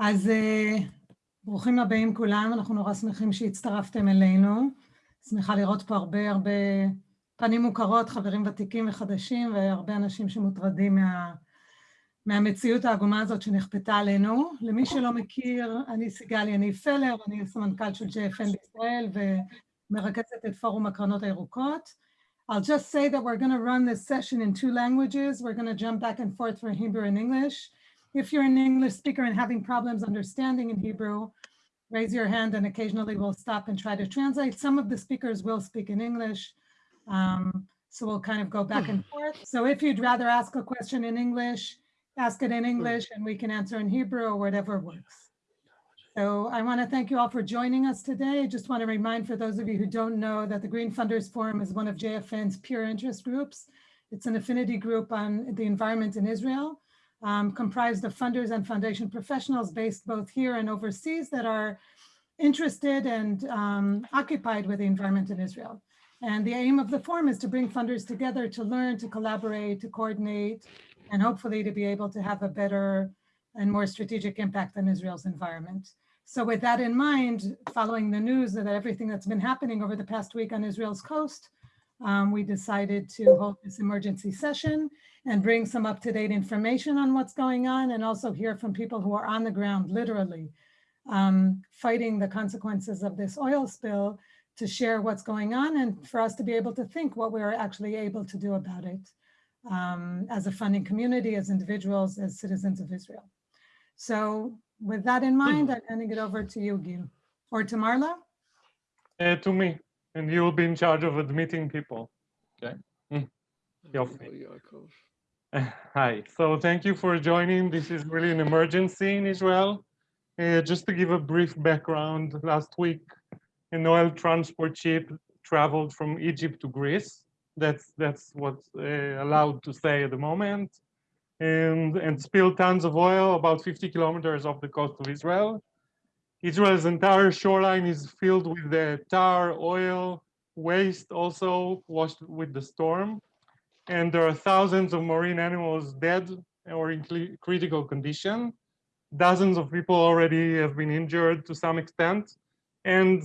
אז ברוכים הבאים כולם, אנחנו נורא שמחים שהצטרפתם אלינו. שמחה לראות פה הרבה הרבה פנים מוכרות, חברים ותיקים וחדשים, והרבה אנשים שמוטרדים מה, מהמציאות העגומה הזאת שנכפתה עלינו. למי שלא מכיר, אני סיגל יניב פלר, אני סמנכ"ל של JFN בישראל ומרכזת את פורום הקרנות הירוקות. I'll just say that we're going to run this session in two languages. We're going to jump back and forth for Hebrew and English. If you're an English speaker and having problems understanding in Hebrew, raise your hand and occasionally we'll stop and try to translate. Some of the speakers will speak in English, um, so we'll kind of go back and forth. So if you'd rather ask a question in English, ask it in English and we can answer in Hebrew or whatever works. So I want to thank you all for joining us today. I just want to remind for those of you who don't know that the Green Funders Forum is one of JFN's peer interest groups. It's an affinity group on the environment in Israel um, comprised of funders and foundation professionals based both here and overseas that are interested and um, occupied with the environment in Israel. And the aim of the forum is to bring funders together to learn, to collaborate, to coordinate, and hopefully to be able to have a better and more strategic impact on Israel's environment. So with that in mind, following the news that everything that's been happening over the past week on Israel's coast, um, we decided to hold this emergency session and bring some up-to-date information on what's going on and also hear from people who are on the ground, literally, um, fighting the consequences of this oil spill to share what's going on and for us to be able to think what we're actually able to do about it um, as a funding community, as individuals, as citizens of Israel. So with that in mind, I'm handing it over to you, Gil, or to Marla? Uh, to me and you will be in charge of admitting people. Okay. Mm. Hi, so thank you for joining. This is really an emergency in Israel. Uh, just to give a brief background, last week, an oil transport ship traveled from Egypt to Greece. That's that's what's uh, allowed to say at the moment. And, and spilled tons of oil about 50 kilometers off the coast of Israel. Israel's entire shoreline is filled with the tar, oil, waste also washed with the storm. And there are thousands of marine animals dead or in critical condition. Dozens of people already have been injured to some extent. And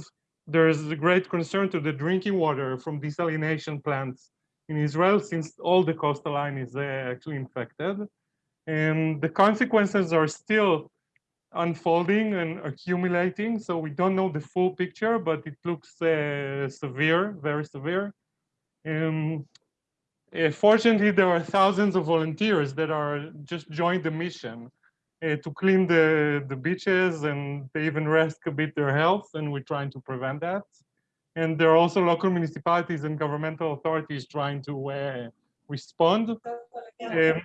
there is a great concern to the drinking water from desalination plants in Israel, since all the coastal line is uh, actually infected. And the consequences are still unfolding and accumulating. So we don't know the full picture, but it looks uh, severe, very severe. Um, uh, fortunately, there are thousands of volunteers that are just joined the mission uh, to clean the, the beaches and they even risk a bit their health and we're trying to prevent that. And there are also local municipalities and governmental authorities trying to uh, respond. Um,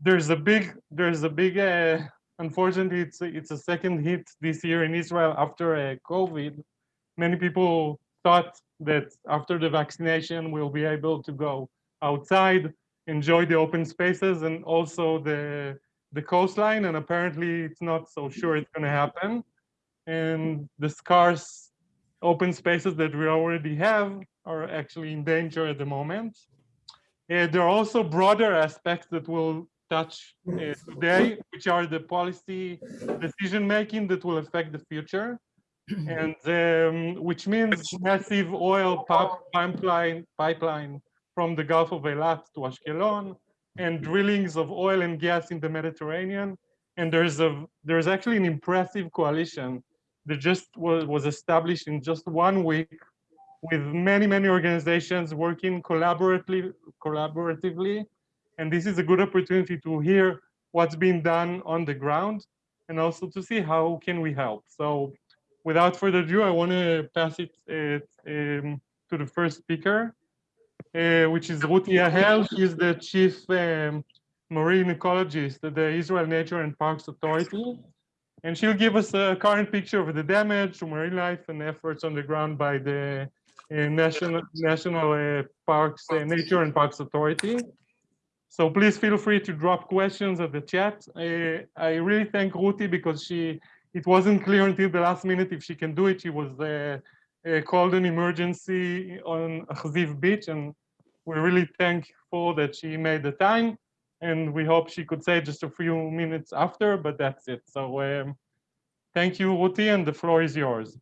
there's a big, there's a big uh, unfortunately, it's a, it's a second hit this year in Israel after uh, COVID. Many people thought that after the vaccination, we'll be able to go outside, enjoy the open spaces and also the, the coastline. And apparently it's not so sure it's gonna happen. And the scarce open spaces that we already have are actually in danger at the moment. Uh, there are also broader aspects that will touch uh, today, which are the policy decision making that will affect the future, and um, which means massive oil pipeline pipeline from the Gulf of Eilat to Ashkelon, and drillings of oil and gas in the Mediterranean. And there's a there's actually an impressive coalition that just was, was established in just one week with many, many organizations working collaboratively, collaboratively and this is a good opportunity to hear what's being done on the ground and also to see how can we help. So without further ado, I want to pass it um, to the first speaker, uh, which is Ruti Yahel. She's the chief um, marine ecologist at the Israel Nature and Parks Authority. And she'll give us a current picture of the damage to marine life and efforts on the ground by the uh, National, National uh, Parks, uh, Nature and Parks Authority. So please feel free to drop questions at the chat. Uh, I really thank Ruti because she, it wasn't clear until the last minute if she can do it. She was uh, uh, called an emergency on Achziv Beach and we're really thankful that she made the time and we hope she could say just a few minutes after, but that's it. So um, Thank you, Ruti, and the floor is yours.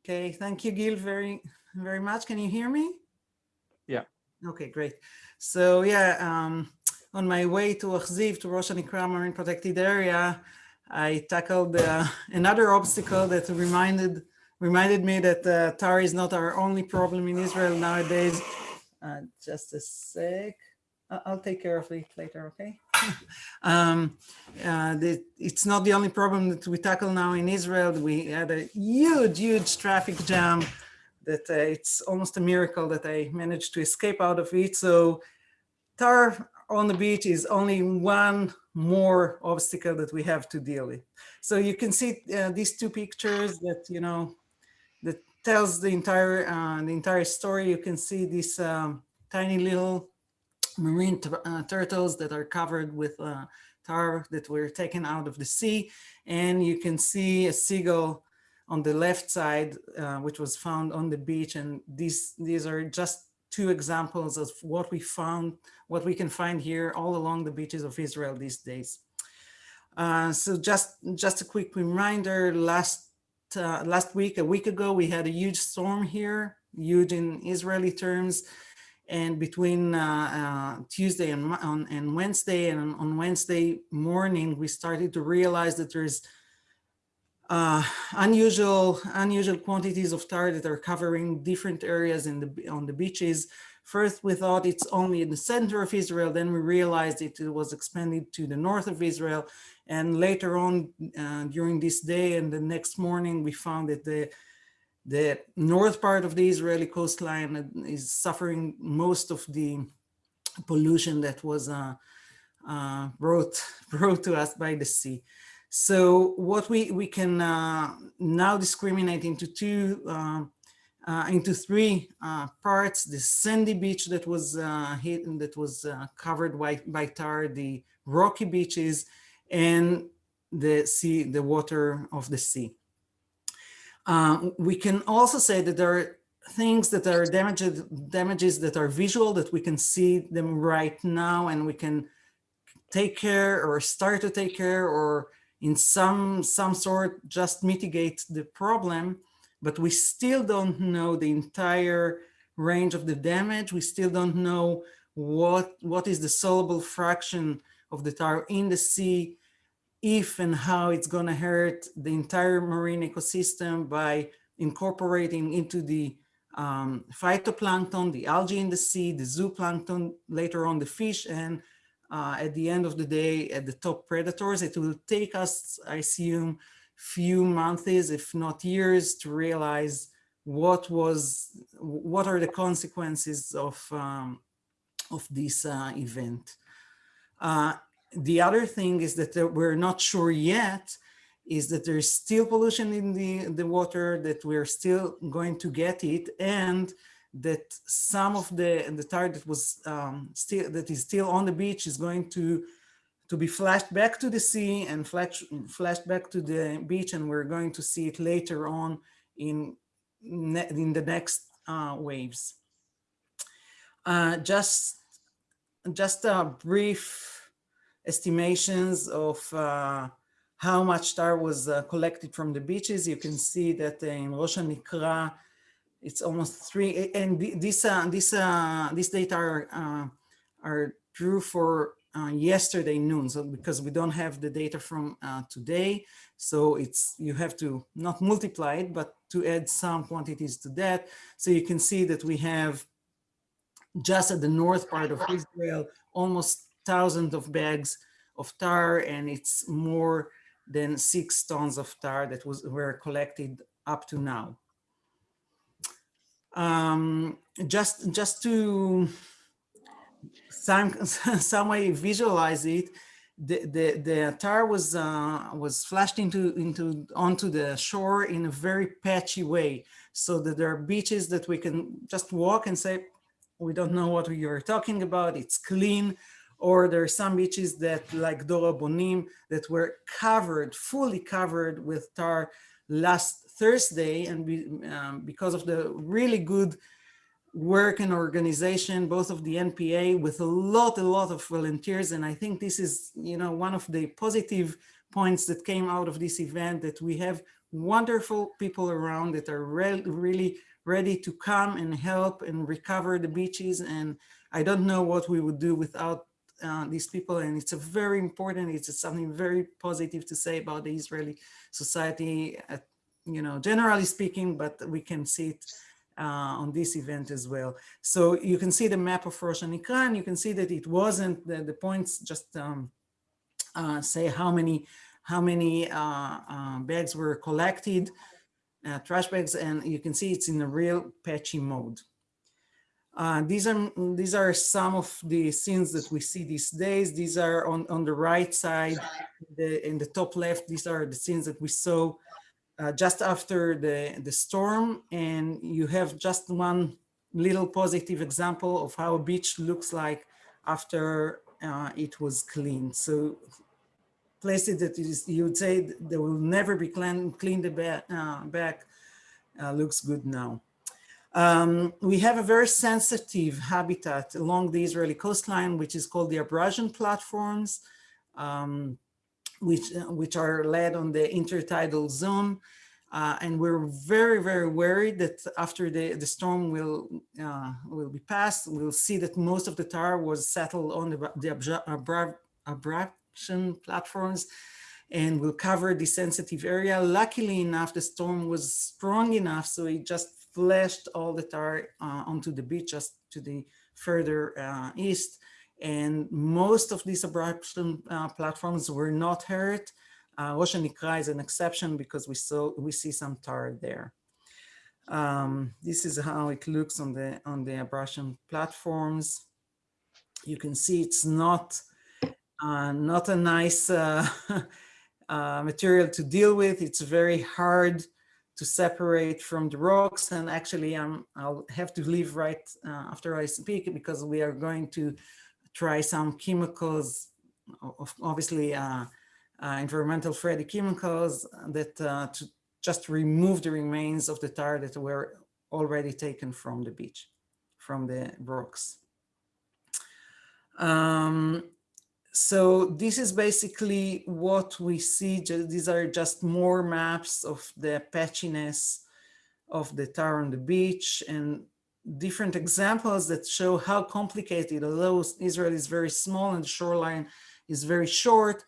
Okay, thank you, Gil, very, very much. Can you hear me? Yeah. Okay, great. So yeah, um, on my way to Achziv, to Rosh Hanikra Marine Protected Area, I tackled uh, another obstacle that reminded reminded me that uh, tar is not our only problem in Israel nowadays. Uh, just a sec. I'll take care of it later, okay? um, uh, the, it's not the only problem that we tackle now in Israel. We had a huge, huge traffic jam that uh, it's almost a miracle that I managed to escape out of it. So tar on the beach is only one more obstacle that we have to deal with. So you can see uh, these two pictures that, you know, that tells the entire, uh, the entire story. You can see these um, tiny little marine uh, turtles that are covered with uh, tar that were taken out of the sea. And you can see a seagull on the left side, uh, which was found on the beach. And these, these are just two examples of what we found, what we can find here all along the beaches of Israel these days. Uh, so just, just a quick reminder, last, uh, last week, a week ago, we had a huge storm here, huge in Israeli terms. And between uh, uh, Tuesday and, on, and Wednesday, and on- on Wednesday morning, we started to realize that there's uh, unusual unusual quantities of tar that are covering different areas in the on the beaches. First, we thought it's only in the center of Israel. Then we realized it was expanded to the north of Israel. And later on, uh, during this day and the next morning, we found that the the north part of the Israeli coastline is suffering most of the pollution that was uh, uh, brought brought to us by the sea. So what we we can uh, now discriminate into two uh, uh, into three uh, parts: the sandy beach that was uh, hit that was uh, covered by by tar, the rocky beaches, and the sea, the water of the sea. Uh, we can also say that there are things that are damages damages that are visual that we can see them right now and we can take care or start to take care or in some some sort just mitigate the problem but we still don't know the entire range of the damage. We still don't know what what is the soluble fraction of the tar in the sea if and how it's going to hurt the entire marine ecosystem by incorporating into the um, phytoplankton, the algae in the sea, the zooplankton, later on the fish, and uh, at the end of the day, at the top predators. It will take us, I assume, few months, if not years, to realize what was, what are the consequences of, um, of this uh, event. Uh, the other thing is that we're not sure yet is that there's still pollution in the, the water, that we're still going to get it, and that some of the, and the tar that was um, still, that is still on the beach is going to, to be flashed back to the sea and flash, flashed back to the beach, and we're going to see it later on in, in the next uh, waves. Uh, just, just a brief estimations of uh, how much tar was uh, collected from the beaches. You can see that in Rosh Hanikra, it's almost three, and th- this, uh, this, uh, this data are, uh, are true for uh, yesterday noon. So because we don't have the data from uh, today, so it's, you have to not multiply it, but to add some quantities to that. So you can see that we have just at the north part of Israel, almost thousands of bags of tar, and it's more than six tons of tar that was were collected up to now. Um, just just to some some way visualize it, the the, the tar was uh, was flashed into into onto the shore in a very patchy way, so that there are beaches that we can just walk and say, we don't know what you're talking about. It's clean. Or there are some beaches that, like Dor Habonim, that were covered, fully covered with tar last Thursday. And um, because of the really good work and organization, both of the NPA, with a lot, a lot of volunteers. And I think this is, you know, one of the positive points that came out of this event that we have wonderful people around that are re really ready to come and help and recover the beaches. And I don't know what we would do without uh, these people. And it's a very important, it's something very positive to say about the Israeli society, at, you know, generally speaking, but we can see it uh, on this event as well. So you can see the map of Rosh Hanikra, and you can see that it wasn't, the, the points just um, uh, say how many how many uh, uh, bags were collected, uh, trash bags, and you can see it's in a real patchy mode. Uh, these are these are some of the scenes that we see these days. These are on, on the right side, the, in the top left, these are the scenes that we saw uh, just after the, the storm. And you have just one little positive example of how a beach looks like after uh, it was cleaned. So places that is, you would say they will never be clean, cleaned back, uh, back uh, looks good now. Um, we have a very sensitive habitat along the Israeli coastline, which is called the abrasion platforms, um, which, uh, which are led on the intertidal zone. Uh, and we're very, very worried that after the, the storm will, uh, will be passed, we'll see that most of the tar was settled on the, the abra abra platforms and will cover the sensitive area. Luckily enough, the storm was strong enough, so it just flashed all the tar uh, onto the beach just to the further uh, east. And most of these abrasion uh, platforms were not hurt. Uh, Hanikra is an exception because we saw we see some tar there. Um, this is how it looks on the on the abrasion platforms. You can see it's not uh, not a nice material to deal with. It's very hard to separate from the rocks. And actually, um, I'll have to leave right uh, after I speak because we are going to try some chemicals, obviously uh, uh, environmental friendly chemicals that to just remove the remains of the tar that were already taken from the beach, from the rocks. Um, so this is basically what we see. These are just more maps of the patchiness of the tar on the beach and different examples that show how complicated, although Israel is very small and the shoreline is very short,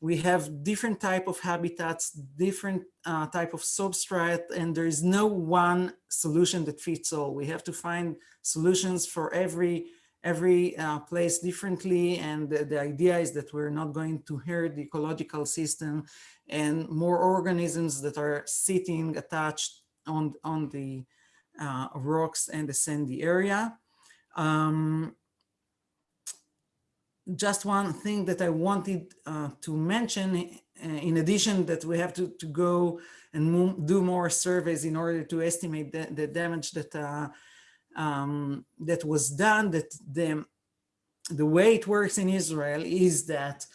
we have different type of habitats, different uh, type of substrate, and there is no one solution that fits all. We have to find solutions for every every uh, place differently. And the, the, idea is that we're not going to hurt the ecological system and more organisms that are sitting attached on, on the uh, rocks and the sandy area. Um, just one thing that I wanted uh, to mention, uh, in addition that we have to, to go and do more surveys in order to estimate the, the damage that uh, um, that was done that the, the way it works in Israel is that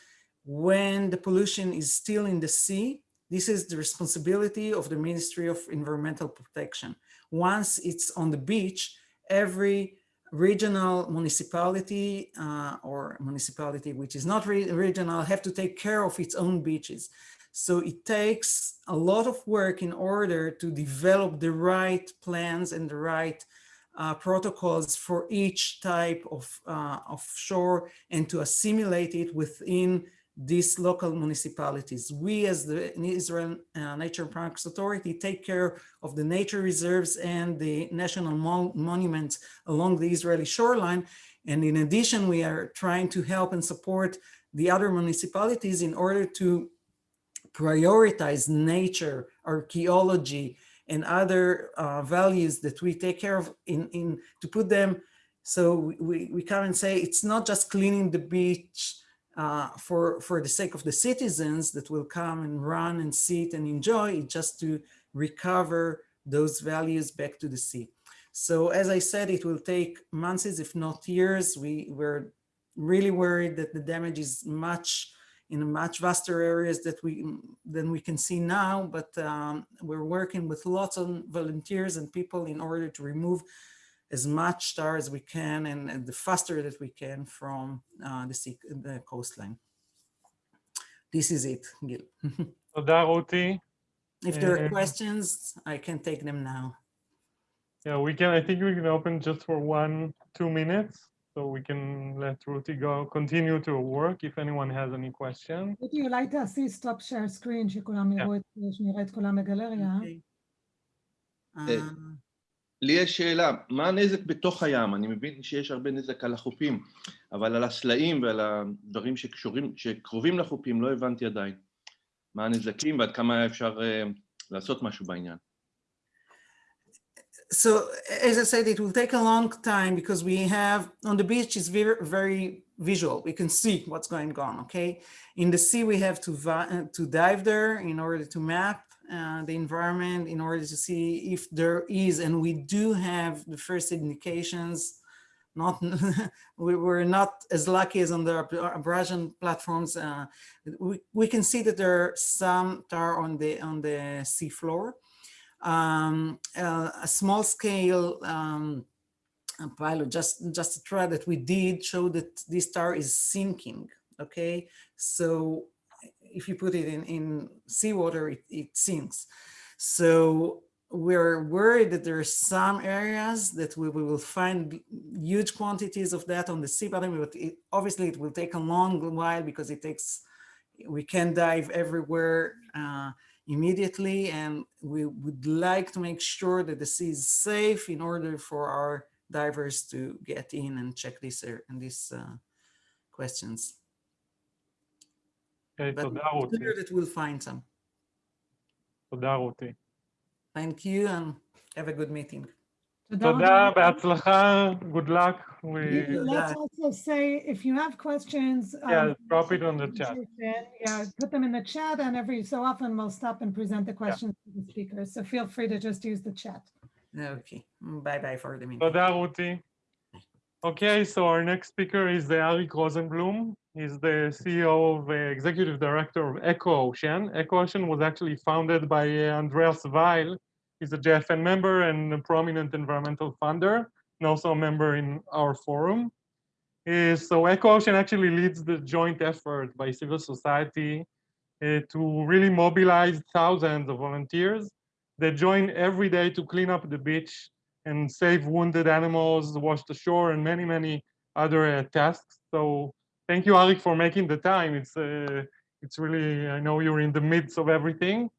when the pollution is still in the sea, this is the responsibility of the Ministry of Environmental Protection. Once it's on the beach, every regional municipality uh, or municipality which is not re regional have to take care of its own beaches. So it takes a lot of work in order to develop the right plans and the right uh, protocols for each type of, uh, of shore and to assimilate it within these local municipalities. We as the Israel uh, Nature Parks Authority take care of the nature reserves and the national mon monuments along the Israeli shoreline. And in addition, we are trying to help and support the other municipalities in order to prioritize nature, archaeology, and other uh, values that we take care of in, in to put them so we, we come and say it's not just cleaning the beach uh, for, for the sake of the citizens that will come and run and sit and enjoy, it's just to recover those values back to the sea. So as I said, it will take months, if not years. We were really worried that the damage is much in much vaster areas that we than we can see now, but um, we're working with lots of volunteers and people in order to remove as much tar as we can and, and the faster that we can from uh, the, sea, the coastline. This is it, Gil. if there are eh, questions, I can take them now. Yeah, we can. I think we can open just for one, two minutes. So we can let Ruthie go, continue to work if anyone has any question. רותי, אולי תעשי סטופ שייר סקרין, שכולם יראו את, שנראה את כולם בגלריה. Okay. Uh, Uh, לי יש שאלה, מה הנזק בתוך הים? אני מבין שיש הרבה נזק על החופים, אבל על הסלעים ועל הדברים שקשורים, שקרובים לחופים לא הבנתי עדיין. מה הנזקים ועד כמה אפשר uh, לעשות משהו בעניין. So as I said, it will take a long time because we have on the beach is very very visual. We can see what's going on. Okay, in the sea we have to uh, to dive there in order to map uh, the environment in order to see if there is, and we do have the first indications. Not we were not as lucky as on the abrasion platforms. Uh, we we can see that there are some tar on the on the seafloor um, uh, a small scale um, pilot, just, just a trial that we did show that this star is sinking, okay? So if you put it in, in seawater, it, it sinks. So we're worried that there are some areas that we, we will find huge quantities of that on the sea bottom, but it, obviously it will take a long while because it takes, we can dive everywhere uh, immediately and we would like to make sure that the sea is safe in order for our divers to get in and check these ar- and these uh, questions. אוקיי, But תודה it's רותי. clear that we'll find some. תודה רותי. Thank you and have a good meeting. תודה תודה, רבה. בהצלחה, good luck. we let's also say if you have questions yeah um, drop it on the chat. yeah put them in the chat and every so often we'll stop and present the questions yeah. to the speakers. So feel free to just use the chat. Okay bye bye for the minute okay so our next speaker is the Arik Rosenblum. He's the CEO of uh, executive director of EcoOcean EcoOcean was actually founded by uh, Andreas Weil. He's a JFN member and a prominent environmental funder and also a member in our forum. Uh, so Eco Ocean actually leads the joint effort by civil society uh, to really mobilize thousands of volunteers that join every day to clean up the beach and save wounded animals, wash the shore, and many, many other uh, tasks. So thank you, Arik, for making the time. It's uh, it's really, I know you're in the midst of everything.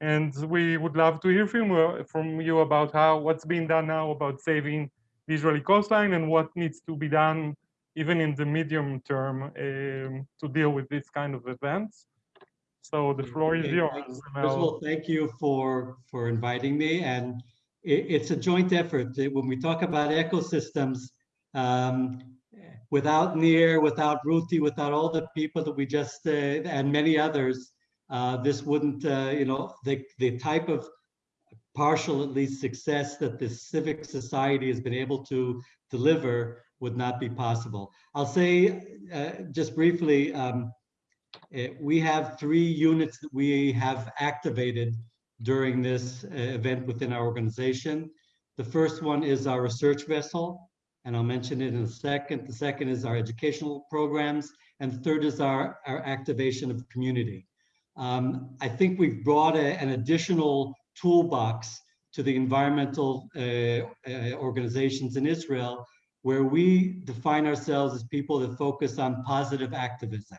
And we would love to hear from from you about how what's being done now about saving the Israeli coastline and what needs to be done even in the medium term um, to deal with this kind of events. So the floor is yours. thank- First of all, thank you for, for inviting me. And it, it's a joint effort. When we talk about ecosystems, um, without Nir, without Ruti, without all the people that we just, uh, and many others, uh, this wouldn't, uh, you know, the, the type of partial, at least, success that the civic society has been able to deliver would not be possible. I'll say, uh, just briefly, um, uh, we have three units that we have activated during this uh, event within our organization. The first one is our research vessel, and I'll mention it in a second. The second is our educational programs, and the third is our, our activation of community. Um, I think we've brought a- an additional toolbox to the environmental uh, uh, organizations in Israel, where we define ourselves as people that focus on positive activism.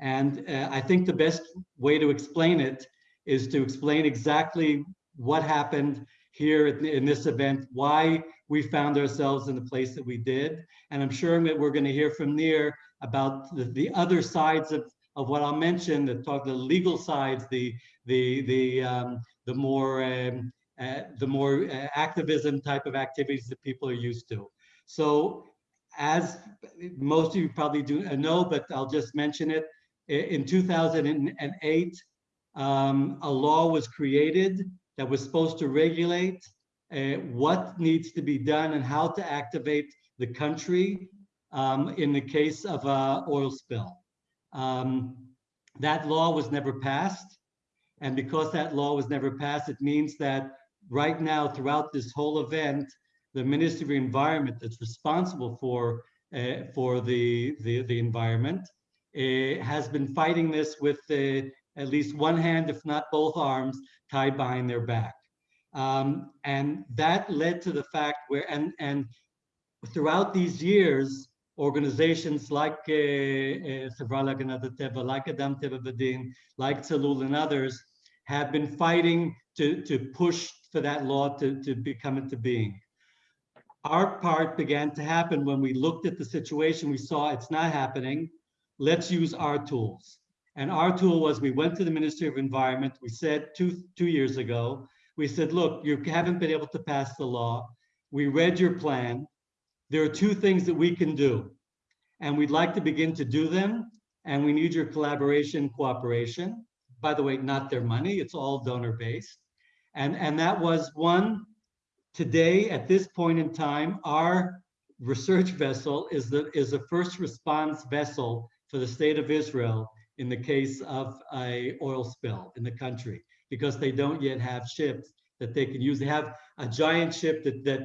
And uh, I think the best way to explain it is to explain exactly what happened here in, this event, why we found ourselves in the place that we did. And I'm sure that we're going to hear from Nir about the, the other sides of, of what I'll mention, the talk, the legal sides, the the the um, the more um, uh, the more uh, activism type of activities that people are used to. So as most of you probably do know, but I'll just mention it, in 2008, um, a law was created that was supposed to regulate uh, what needs to be done and how to activate the country um, in the case of a oil spill. Um, that law was never passed. And because that law was never passed, it means that right now, throughout this whole event, the Ministry of Environment that's responsible for uh, for the, the the environment uh, has been fighting this with uh, at least one hand, if not both arms, tied behind their back. Um, and that led to the fact where, and, and throughout these years, organizations like uh, uh, Chevra Laganat Teva, like Adam Teva V'Din, like Tzalul and others, have been fighting to, to push for that law to, to become into being. Our part began to happen when we looked at the situation, we saw it's not happening. Let's use our tools. And our tool was we went to the Ministry of Environment. We said two, two years ago, we said, look, you haven't been able to pass the law. We read your plan. There are two things that we can do. And we'd like to begin to do them. And we need your collaboration, cooperation. By the way, not their money, it's all donor based. And, and that was one, today, at this point in time, our research vessel is the is a first response vessel for the state of Israel in the case of a oil spill in the country because they don't yet have ships that they can use. They have a giant ship that, that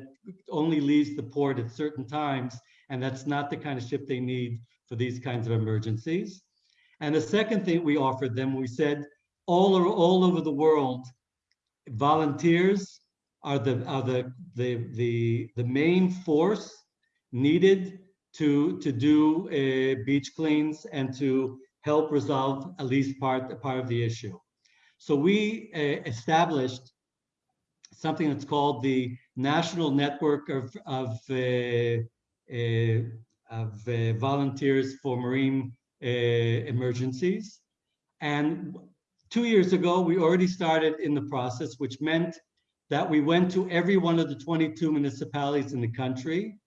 only leaves the port at certain times, and that's not the kind of ship they need for these kinds of emergencies. And the second thing we offered them, we said, all, over, all over the world, volunteers are the are the the the, the main force needed to to do uh, beach cleans and to help resolve at least part part of the issue. So we uh, established something that's called the National Network of of uh, uh of uh, volunteers for marine Uh, emergencies, and two years ago we already started in the process, which meant that we went to every one of the 22 municipalities in the country.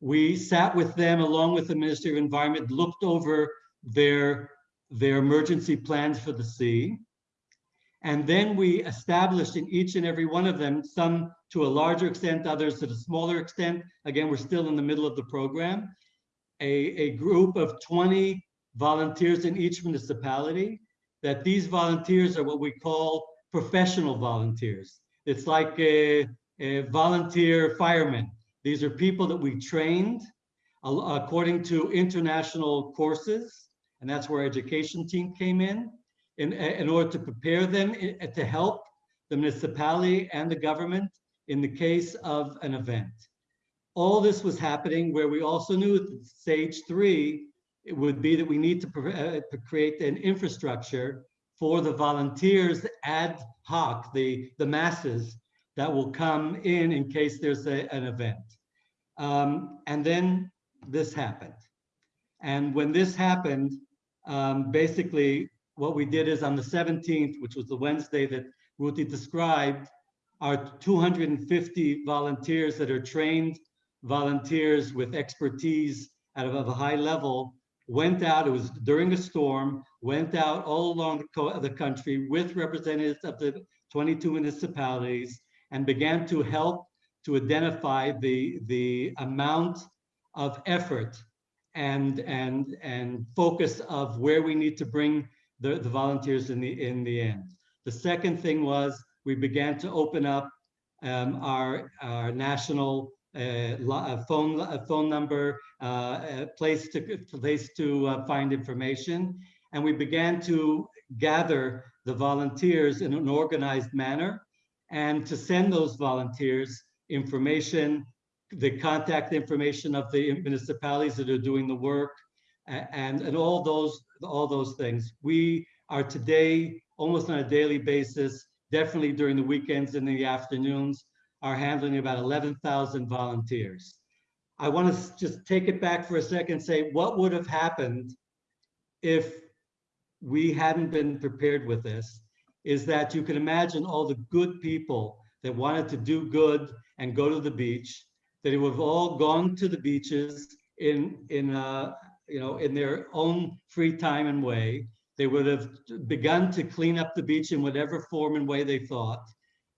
We sat with them along with the Ministry of Environment, looked over their, their emergency plans for the sea. And then we established in each and every one of them, some to a larger extent, others to a smaller extent. Again, we're still in the middle of the program. A, a group of 20 volunteers in each municipality, that these volunteers are what we call professional volunteers. It's like a, a volunteer firemen. These are people that we trained uh, according to international courses, and that's where education team came in, in, uh, in order to prepare them uh, to help the municipality and the government in the case of an event. All this was happening where we also knew that stage three, would be that we need to uh, create an infrastructure for the volunteers ad hoc, the, the masses that will come in in case there's a, an event. Um, and then this happened. And when this happened, um, basically what we did is on the 17th, which was the Wednesday that Ruti described, our 250 volunteers that are trained volunteers with expertise at a, of a high level went out, it was during a storm, went out all along the, the country with representatives of the 22 municipalities and began to help to identify the, the amount of effort and, and, and focus of where we need to bring the, the volunteers in the, in the end. The second thing was we began to open up um, our, our national phone a phone number, uh, a place to place to uh, find information, and we began to gather the volunteers in an organized manner, and to send those volunteers information, the contact information of the municipalities that are doing the work, and and all those all those things. We are today almost on a daily basis, definitely during the weekends and in the afternoons, are handling about 11,000 volunteers. I want to just take it back for a second and say, what would have happened if we hadn't been prepared with this? Is that you can imagine all the good people that wanted to do good and go to the beach, that would have all gone to the beaches in, in uh, you know, in their own free time and way. They would have begun to clean up the beach in whatever form and way they thought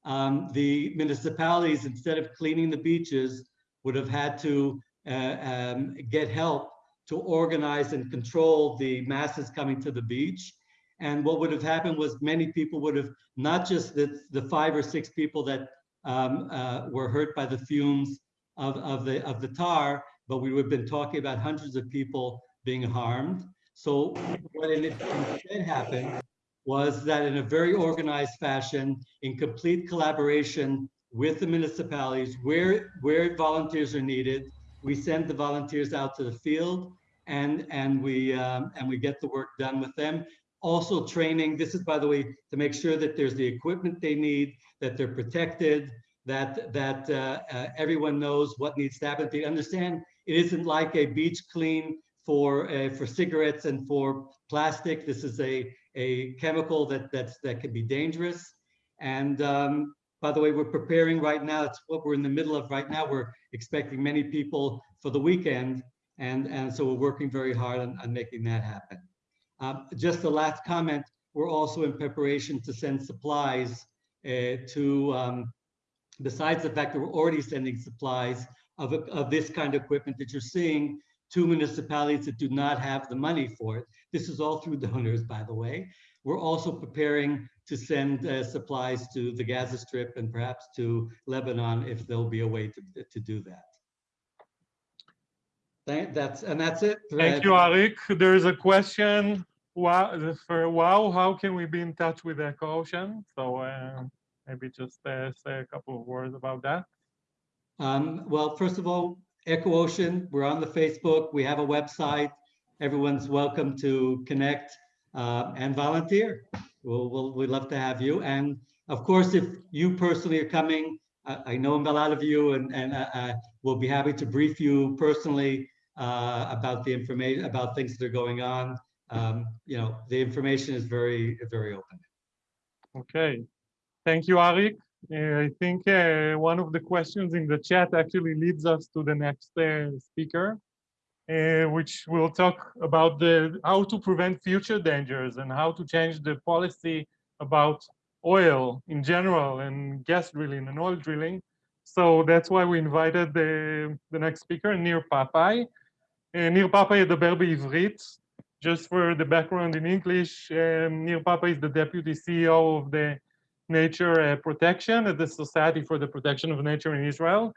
um, the municipalities, instead of cleaning the beaches, would have had to uh, um, get help to organize and control the masses coming to the beach. And what would have happened was many people would have, not just the, the five or six people that um, uh, were hurt by the fumes of, of, the, of the tar, but we would have been talking about hundreds of people being harmed. So what in- instead happened was that in a very organized fashion, in complete collaboration with the municipalities, where, where volunteers are needed, we send the volunteers out to the field and, and we, um, and we get the work done with them. Also training, this is by the way, to make sure that there's the equipment they need, that they're protected, that, that uh, uh, everyone knows what needs to happen. They understand it isn't like a beach clean for, uh, for cigarettes and for plastic. This is a, a chemical that, that's, that can be dangerous. And um, by the way, we're preparing right now, it's what we're in the middle of right now. We're expecting many people for the weekend. And, and so we're working very hard on, on making that happen. Um, just the last comment, we're also in preparation to send supplies uh, to, um, besides the fact that we're already sending supplies of, of this kind of equipment that you're seeing to municipalities that do not have the money for it. This is all through donors, by the way. We're also preparing to send uh, supplies to the Gaza Strip and perhaps to Lebanon if there'll be a way to, to do that. Thank, that's, and that's it. Thank you, Arik. There is a question wow, for wow, how can we be in touch with EcoOcean? So uh, maybe just uh, say a couple of words about that. Um, well, first of all, EcoOcean, we're on the Facebook, we have a website. Everyone's welcome to connect uh, and volunteer. We'll, we'll, we'd love to have you. And of course, if you personally are coming, I, I know a lot of you and, and uh, uh, we'll be happy to brief you personally uh, about the information, about things that are going on. Um, you know, the information is very, very open. Okay. Thank you, Arik. Uh, I think uh, one of the questions in the chat actually leads us to the next uh, speaker, uh, which will talk about the how to prevent future dangers and how to change the policy about oil in general and gas drilling and oil drilling. So that's why we invited the, the next speaker, ניר פאפאי. Uh, ניר פאפאי ידבר בעברית. Just for the background in English, um, ניר פאפאי is the deputy CEO of the nature uh, protection at the Society for the Protection of Nature in Israel.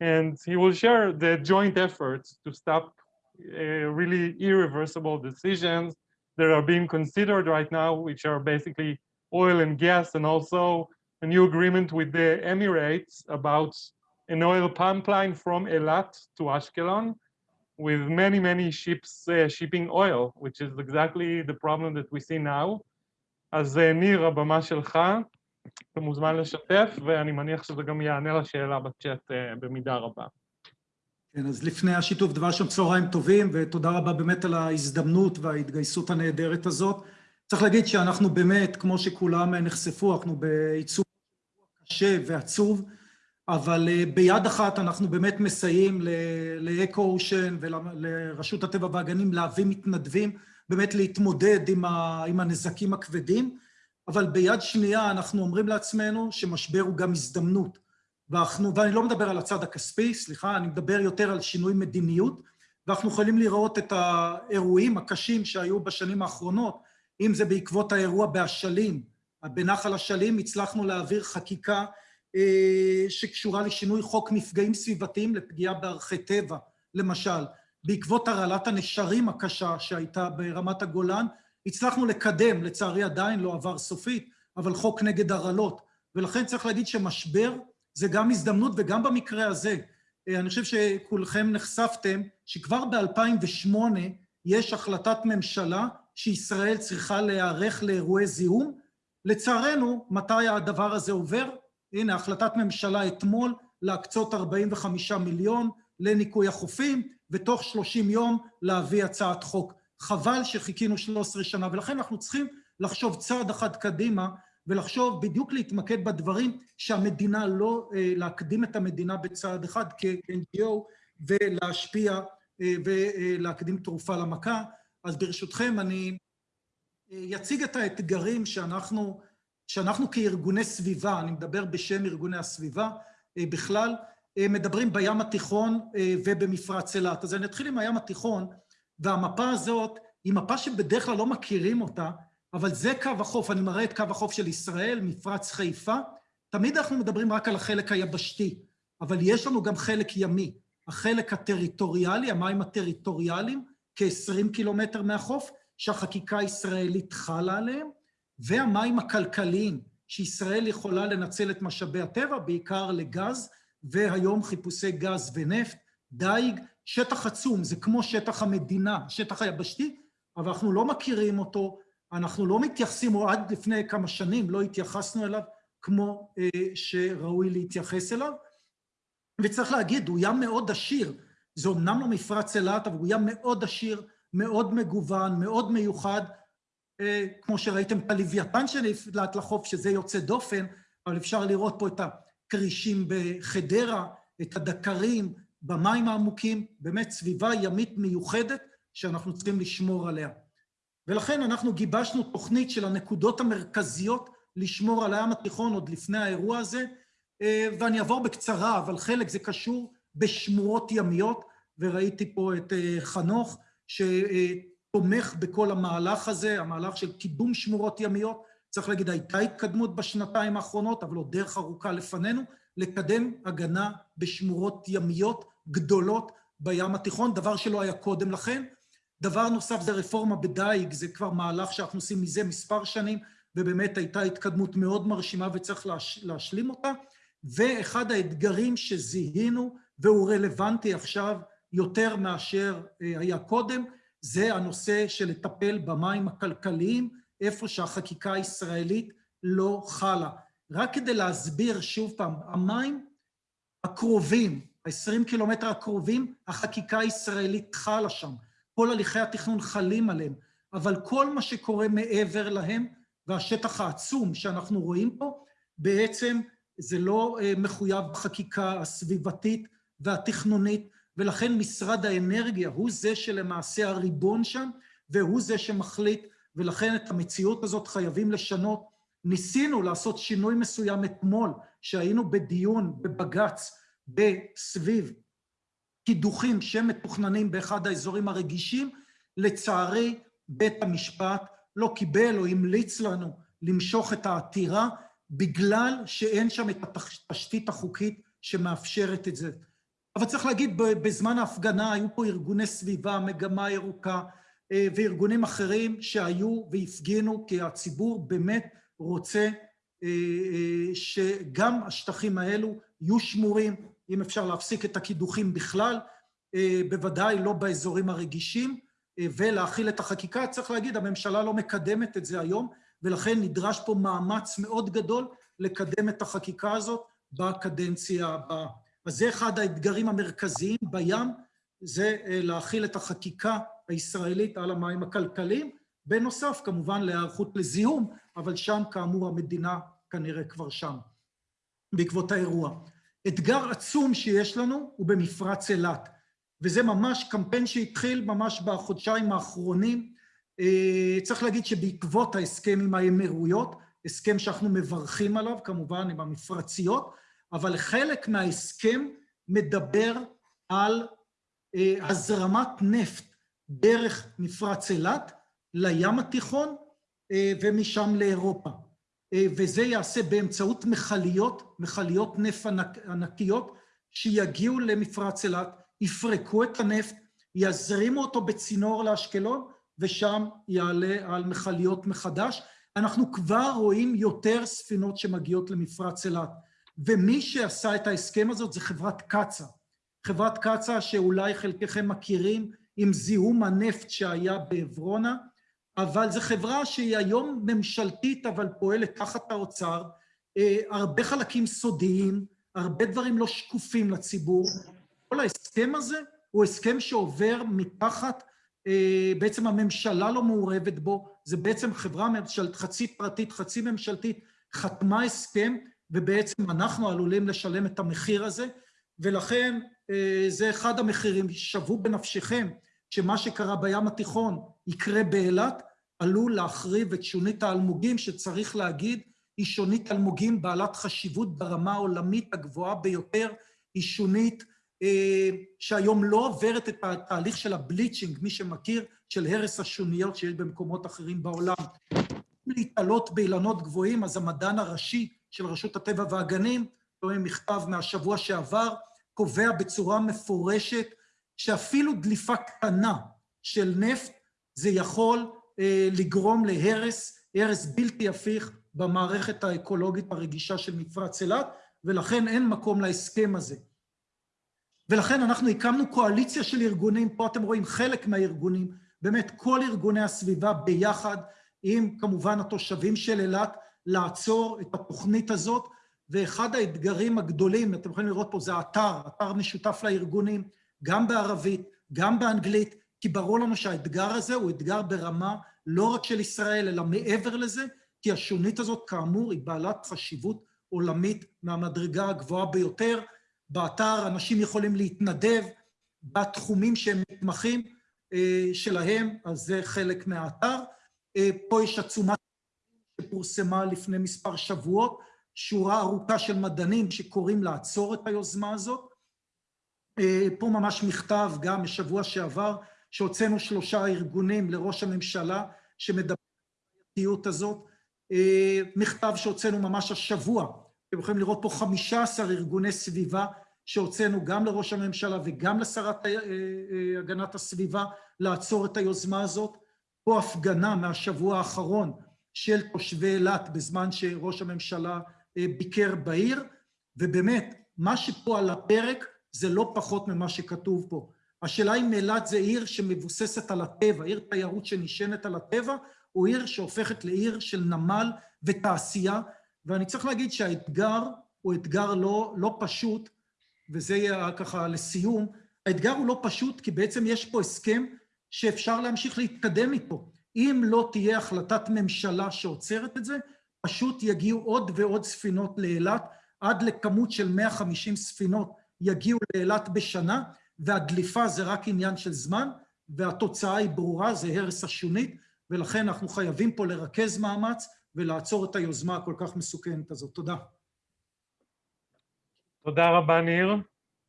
And he will share the joint efforts to stop uh, uh, really irreversible decisions that are being considered right now, which are basically oil and gas, and also a new agreement with the Emirates about an oil pipeline from Eilat to Ashkelon with many, many ships uh, shipping oil, which is exactly the problem that we see now. אז uh, ניר, הבמה שלך, אתה מוזמן לשתף, ואני מניח שזה גם יענה לשאלה בצ'אט uh, במידה רבה. כן, אז לפני השיתוף דבר שם צהריים טובים, ותודה רבה באמת על ההזדמנות וההתגייסות הנהדרת הזאת. צריך להגיד שאנחנו באמת, כמו שכולם נחשפו, אנחנו בעיצוב קשה ועצוב, אבל ביד אחת אנחנו באמת מסייעים לאקו אושן ולרשות הטבע והגנים להביא מתנדבים, באמת להתמודד עם, ה, עם הנזקים הכבדים. אבל ביד שנייה אנחנו אומרים לעצמנו שמשבר הוא גם הזדמנות. ואנחנו, ואני לא מדבר על הצד הכספי, סליחה, אני מדבר יותר על שינוי מדיניות, ואנחנו יכולים לראות את האירועים הקשים שהיו בשנים האחרונות, אם זה בעקבות האירוע באשלים, בנחל אשלים, הצלחנו להעביר חקיקה אה, שקשורה לשינוי חוק מפגעים סביבתיים לפגיעה בערכי טבע, למשל. בעקבות הרעלת הנשרים הקשה שהייתה ברמת הגולן, הצלחנו לקדם, לצערי עדיין לא עבר סופית, אבל חוק נגד הרעלות. ולכן צריך להגיד שמשבר זה גם הזדמנות, וגם במקרה הזה. אני חושב שכולכם נחשפתם שכבר ב-2008 יש החלטת ממשלה שישראל צריכה להיערך לאירועי זיהום. לצערנו, מתי הדבר הזה עובר? הנה, החלטת ממשלה אתמול להקצות 45 מיליון לניקוי החופים, ותוך 30 יום להביא הצעת חוק. חבל שחיכינו 13 שנה, ולכן אנחנו צריכים לחשוב צעד אחד קדימה, ולחשוב בדיוק להתמקד בדברים שהמדינה לא, להקדים את המדינה בצעד אחד כ-NGO, ולהשפיע ולהקדים תרופה למכה. אז ברשותכם אני אציג את האתגרים שאנחנו, שאנחנו כארגוני סביבה, אני מדבר בשם ארגוני הסביבה בכלל, מדברים בים התיכון ובמפרץ אילת. אז אני אתחיל עם הים התיכון, והמפה הזאת היא מפה שבדרך כלל לא מכירים אותה, אבל זה קו החוף, אני מראה את קו החוף של ישראל, מפרץ חיפה. תמיד אנחנו מדברים רק על החלק היבשתי, אבל יש לנו גם חלק ימי. החלק הטריטוריאלי, המים הטריטוריאליים, כ-20 קילומטר מהחוף, שהחקיקה הישראלית חלה עליהם, והמים הכלכליים, שישראל יכולה לנצל את משאבי הטבע, בעיקר לגז, והיום חיפושי גז ונפט, דייג, שטח עצום, זה כמו שטח המדינה, שטח היבשתי, אבל אנחנו לא מכירים אותו, אנחנו לא מתייחסים, או עד לפני כמה שנים לא התייחסנו אליו כמו אה, שראוי להתייחס אליו. וצריך להגיד, הוא ים מאוד עשיר, זה אומנם לא מפרץ אילת, אבל הוא ים מאוד עשיר, מאוד מגוון, מאוד מיוחד, אה, כמו שראיתם את הלוויתן שנפלט לחוף, שזה יוצא דופן, אבל אפשר לראות פה את הכרישים בחדרה, את הדקרים במים העמוקים, באמת סביבה ימית מיוחדת שאנחנו צריכים לשמור עליה. ולכן אנחנו גיבשנו תוכנית של הנקודות המרכזיות לשמור על הים התיכון עוד לפני האירוע הזה, אה, ואני אעבור בקצרה, אבל חלק זה קשור בשמורות ימיות, וראיתי פה את אה, חנוך, שתומך בכל המהלך הזה, המהלך של קידום שמורות ימיות. צריך להגיד, הייתה התקדמות בשנתיים האחרונות, אבל עוד דרך ארוכה לפנינו, לקדם הגנה בשמורות ימיות גדולות בים התיכון, דבר שלא היה קודם לכן. דבר נוסף זה רפורמה בדייג, זה כבר מהלך שאנחנו עושים מזה מספר שנים, ובאמת הייתה התקדמות מאוד מרשימה וצריך להש, להשלים אותה. ואחד האתגרים שזיהינו, והוא רלוונטי עכשיו יותר מאשר אה, היה קודם, זה הנושא של לטפל במים הכלכליים, איפה שהחקיקה הישראלית לא חלה. רק כדי להסביר שוב פעם, המים הקרובים, ה-20 קילומטר הקרובים, החקיקה הישראלית חלה שם. כל הליכי התכנון חלים עליהם, אבל כל מה שקורה מעבר להם, והשטח העצום שאנחנו רואים פה, בעצם זה לא אה, מחויב בחקיקה הסביבתית והתכנונית, ולכן משרד האנרגיה הוא זה שלמעשה הריבון שם, והוא זה שמחליט, ולכן את המציאות הזאת חייבים לשנות. ניסינו לעשות שינוי מסוים אתמול, שהיינו בדיון בבג"ץ בסביב קידוחים שמתוכננים באחד האזורים הרגישים, לצערי בית המשפט לא קיבל או המליץ לנו למשוך את העתירה, בגלל שאין שם את התשתית החוקית שמאפשרת את זה. אבל צריך להגיד, בזמן ההפגנה היו פה ארגוני סביבה, מגמה ירוקה, אה, וארגונים אחרים שהיו והפגינו, כי הציבור באמת רוצה אה, אה, שגם השטחים האלו יהיו שמורים, אם אפשר להפסיק את הקידוחים בכלל, בוודאי לא באזורים הרגישים, ולהכיל את החקיקה. צריך להגיד, הממשלה לא מקדמת את זה היום, ולכן נדרש פה מאמץ מאוד גדול לקדם את החקיקה הזאת בקדנציה הבאה. אז זה אחד האתגרים המרכזיים בים, זה להכיל את החקיקה הישראלית על המים הכלכליים, בנוסף כמובן להיערכות לזיהום, אבל שם כאמור המדינה כנראה כבר שם, בעקבות האירוע. אתגר עצום שיש לנו הוא במפרץ אילת, וזה ממש קמפיין שהתחיל ממש בחודשיים האחרונים. צריך להגיד שבעקבות ההסכם עם האמירויות, הסכם שאנחנו מברכים עליו, כמובן עם המפרציות, אבל חלק מההסכם מדבר על הזרמת נפט דרך מפרץ אילת לים התיכון ומשם לאירופה. וזה יעשה באמצעות מכליות, מכליות נפט ענקיות, שיגיעו למפרץ אילת, יפרקו את הנפט, יזרימו אותו בצינור לאשקלון, ושם יעלה על מכליות מחדש. אנחנו כבר רואים יותר ספינות שמגיעות למפרץ אילת. ומי שעשה את ההסכם הזאת זה חברת קצ"א. חברת קצ"א שאולי חלקכם מכירים עם זיהום הנפט שהיה בעברונה, אבל זו חברה שהיא היום ממשלתית, אבל פועלת תחת האוצר, הרבה חלקים סודיים, הרבה דברים לא שקופים לציבור. כל ההסכם הזה הוא הסכם שעובר מתחת, בעצם הממשלה לא מעורבת בו, זה בעצם חברה ממשלתית, חצי פרטית, חצי ממשלתית, חתמה הסכם, ובעצם אנחנו עלולים לשלם את המחיר הזה, ולכן זה אחד המחירים, שוו בנפשכם, שמה שקרה בים התיכון יקרה באילת, עלול להחריב את שונית האלמוגים, שצריך להגיד, היא שונית אלמוגים בעלת חשיבות ברמה העולמית הגבוהה ביותר, היא שונית אה, שהיום לא עוברת את התהליך של הבליצ'ינג, מי שמכיר, של הרס השוניות שיש במקומות אחרים בעולם. להתעלות באילנות גבוהים, אז המדען הראשי של רשות הטבע והגנים, רואים מכתב מהשבוע שעבר, קובע בצורה מפורשת שאפילו דליפה קטנה של נפט, זה יכול לגרום להרס, הרס בלתי הפיך במערכת האקולוגית הרגישה של מפרץ אילת, ולכן אין מקום להסכם הזה. ולכן אנחנו הקמנו קואליציה של ארגונים, פה אתם רואים חלק מהארגונים, באמת כל ארגוני הסביבה ביחד, עם כמובן התושבים של אילת, לעצור את התוכנית הזאת, ואחד האתגרים הגדולים, אתם יכולים לראות פה, זה אתר, אתר משותף לארגונים, גם בערבית, גם באנגלית, כי ברור לנו שהאתגר הזה הוא אתגר ברמה לא רק של ישראל, אלא מעבר לזה, כי השונית הזאת, כאמור, היא בעלת חשיבות עולמית מהמדרגה הגבוהה ביותר. באתר אנשים יכולים להתנדב בתחומים שהם מתמחים שלהם, אז זה חלק מהאתר. פה יש עצומת שפורסמה לפני מספר שבועות, שורה ארוכה של מדענים שקוראים לעצור את היוזמה הזאת. פה ממש מכתב גם משבוע שעבר, שהוצאנו שלושה ארגונים לראש הממשלה שמדבר על הבעייתיות הזאת. מכתב שהוצאנו ממש השבוע, אתם יכולים לראות פה 15 ארגוני סביבה שהוצאנו גם לראש הממשלה וגם לשרת הגנת הסביבה לעצור את היוזמה הזאת. פה הפגנה מהשבוע האחרון של תושבי אילת בזמן שראש הממשלה ביקר בעיר, ובאמת, מה שפה על הפרק זה לא פחות ממה שכתוב פה. השאלה אם אילת זה עיר שמבוססת על הטבע, עיר תיירות שנשענת על הטבע, או עיר שהופכת לעיר של נמל ותעשייה, ואני צריך להגיד שהאתגר הוא אתגר לא, לא פשוט, וזה יהיה ככה לסיום, האתגר הוא לא פשוט כי בעצם יש פה הסכם שאפשר להמשיך להתקדם איתו. אם לא תהיה החלטת ממשלה שעוצרת את זה, פשוט יגיעו עוד ועוד ספינות לאילת, עד לכמות של 150 ספינות יגיעו לאילת בשנה, והדליפה זה רק עניין של זמן, והתוצאה היא ברורה, זה הרס השונית, ולכן אנחנו חייבים פה לרכז מאמץ ולעצור את היוזמה הכל כך מסוכנת הזאת. תודה. תודה רבה, ניר.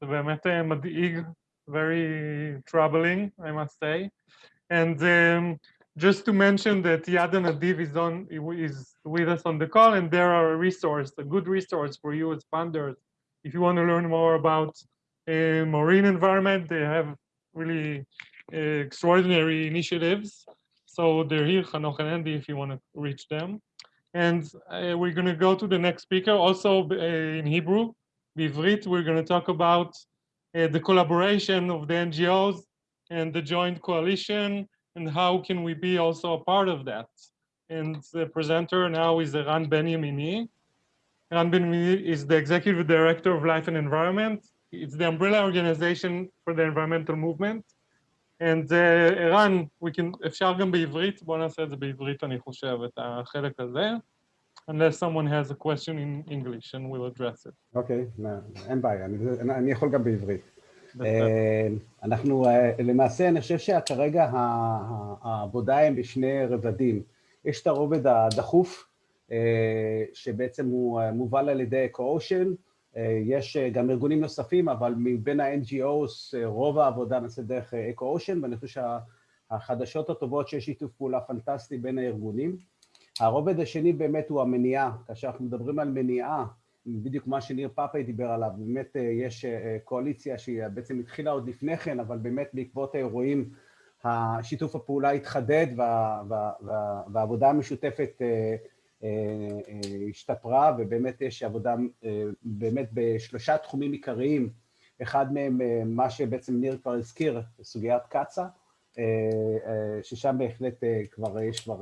זה באמת מדאיג, very troubling, I must say. And um, just to mention that Yad Nadiv is, on, is with us on the call, and there are a resource, a good resource for you as funders. If you want to learn more about uh, marine environment, they have really uh, extraordinary initiatives. So they're here, Hanoch and Andy, if you want to reach them. And uh, we're going to go to the next speaker, also in Hebrew. Bivrit, we're going to talk about the collaboration of the NGOs and the joint coalition and how can we be also a part of that. And the presenter now is Ran Benyamini. Ran Benyamini is the Executive Director of Life and Environment it's the umbrella organization for the environmental movement. And uh, Eran, we can, if Shargam be Ivrit, one of the Ivrit and unless someone has a question in English and we'll address it. Okay, and by, and Yholgam be Ivrit. אנחנו למעשה, אני חושב שכרגע העבודה היא בשני רבדים. יש את הרובד הדחוף, שבעצם הוא מובל על ידי אקו-אושן, יש גם ארגונים נוספים, אבל מבין ה-NGOs רוב העבודה נעשית דרך אקו-אושן, ואני חושב שהחדשות הטובות שיש שיתוף פעולה פנטסטי בין הארגונים. הרובד השני באמת הוא המניעה, כאשר אנחנו מדברים על מניעה, בדיוק מה שניר פאפי דיבר עליו, באמת יש קואליציה שהיא בעצם התחילה עוד לפני כן, אבל באמת בעקבות האירועים השיתוף הפעולה התחדד והעבודה המשותפת השתפרה, ובאמת יש עבודה באמת בשלושה תחומים עיקריים, אחד מהם מה שבעצם ניר כבר הזכיר, סוגיית קצ"א, ששם בהחלט כבר יש כבר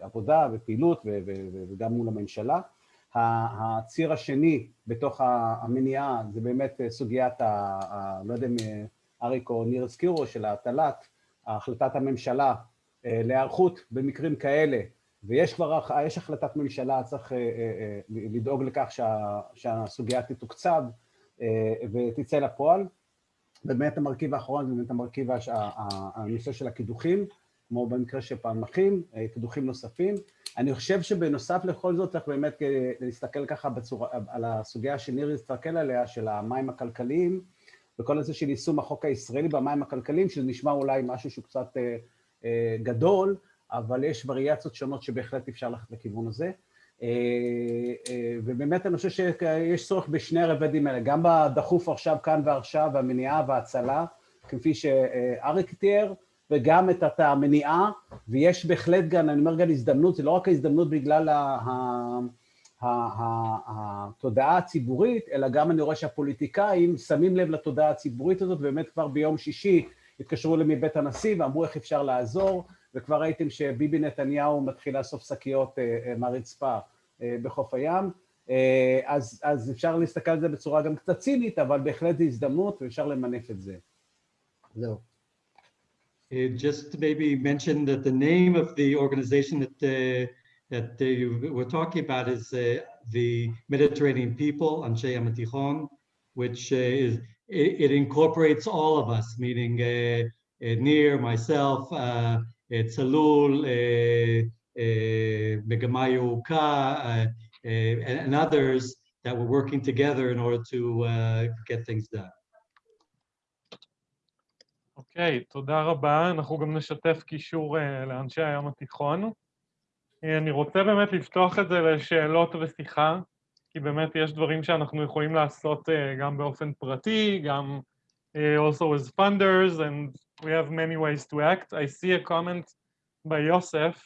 עבודה ופעילות וגם מול הממשלה. הציר השני בתוך המניעה זה באמת סוגיית, לא יודע אם אריק או ניר הזכירו, של ההטלת, החלטת הממשלה להיערכות במקרים כאלה, ויש כבר, יש החלטת ממשלה, צריך לדאוג לכך שהסוגיה תתוקצב ותצא לפועל. באמת המרכיב האחרון זה באמת המרכיב, הנושא של הקידוחים, כמו במקרה של פעמחים, קידוחים נוספים. אני חושב שבנוסף לכל זאת צריך באמת להסתכל ככה בצורה, על הסוגיה שניר הסתכל עליה, של המים הכלכליים, וכל הזה של יישום החוק הישראלי במים הכלכליים, שזה נשמע אולי משהו שהוא קצת גדול, אבל יש וריאציות שונות שבהחלט אפשר ללכת לכיוון הזה. ובאמת אני חושב שיש צורך בשני הרבדים האלה, גם בדחוף עכשיו, כאן ועכשיו, והמניעה וההצלה, כפי שאריק תיאר, וגם את המניעה ויש בהחלט גם, אני אומר גם הזדמנות, זה לא רק ההזדמנות בגלל התודעה הציבורית, אלא גם אני רואה שהפוליטיקאים שמים לב לתודעה הציבורית הזאת, ובאמת כבר ביום שישי התקשרו אליי מבית הנשיא ואמרו איך אפשר לעזור, וכבר ראיתם שביבי נתניהו מתחיל לאסוף שקיות אה, אה, מהרצפה אה, בחוף הים, אה, אז, אז אפשר להסתכל על זה בצורה גם קצת צינית, אבל בהחלט זו הזדמנות ואפשר למנף את זה. זהו. Uh, just to maybe mention that the name of the organization that uh, that uh, you were talking about is uh, the Mediterranean People, Anshe Yam Tichon, which uh, is it, it incorporates all of us, meaning uh, uh, Nir, myself, uh, uh, Tzalul, uh, uh, Megamayu Ka, uh, uh, and, and others that were working together in order to uh, get things done. אוקיי, תודה רבה. אנחנו גם נשתף קישור אה, לאנשי הים התיכון. אה, אני רוצה באמת לפתוח את זה לשאלות ושיחה, כי באמת יש דברים שאנחנו יכולים לעשות אה, גם באופן פרטי, גם אה, also as funders, and we have many ways to act. I see a comment by Yosef,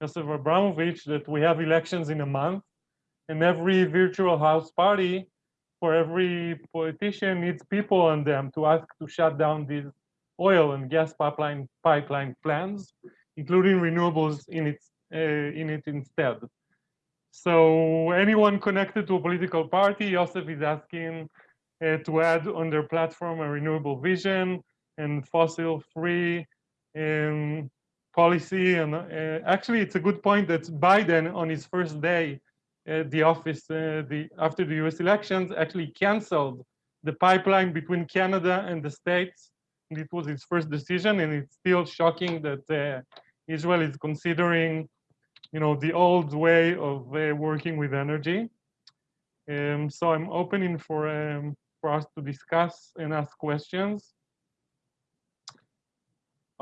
Yosef Abramovich, that we have elections in a month, and every virtual house party for every politician needs people on them to ask to shut down these oil and gas pipeline pipeline plans, including renewables in its uh, in it instead. So anyone connected to a political party, Yosef is asking uh, to add on their platform a renewable vision and fossil-free um, policy. And uh, actually, it's a good point that Biden, on his first day at the office, uh, the after the U.S. elections, actually canceled the pipeline between Canada and the states. And it was his first decision, and it's still shocking that uh, Israel is considering you know, the old way of uh, working with energy. Um, so I'm opening for, um, for us to discuss and ask questions.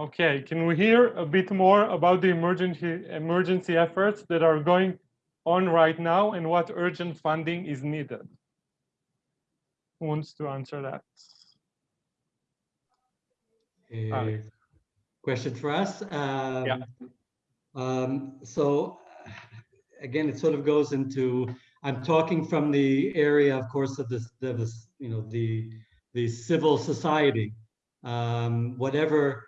Okay, can we hear a bit more about the emergency, emergency efforts that are going on right now and what urgent funding is needed? Who wants to answer that? Uh. Question for us? Um, Yeah. Um, so again, it sort of goes into, I'm talking from the area, of course, of this, of this, you know, the, the civil society. Um, whatever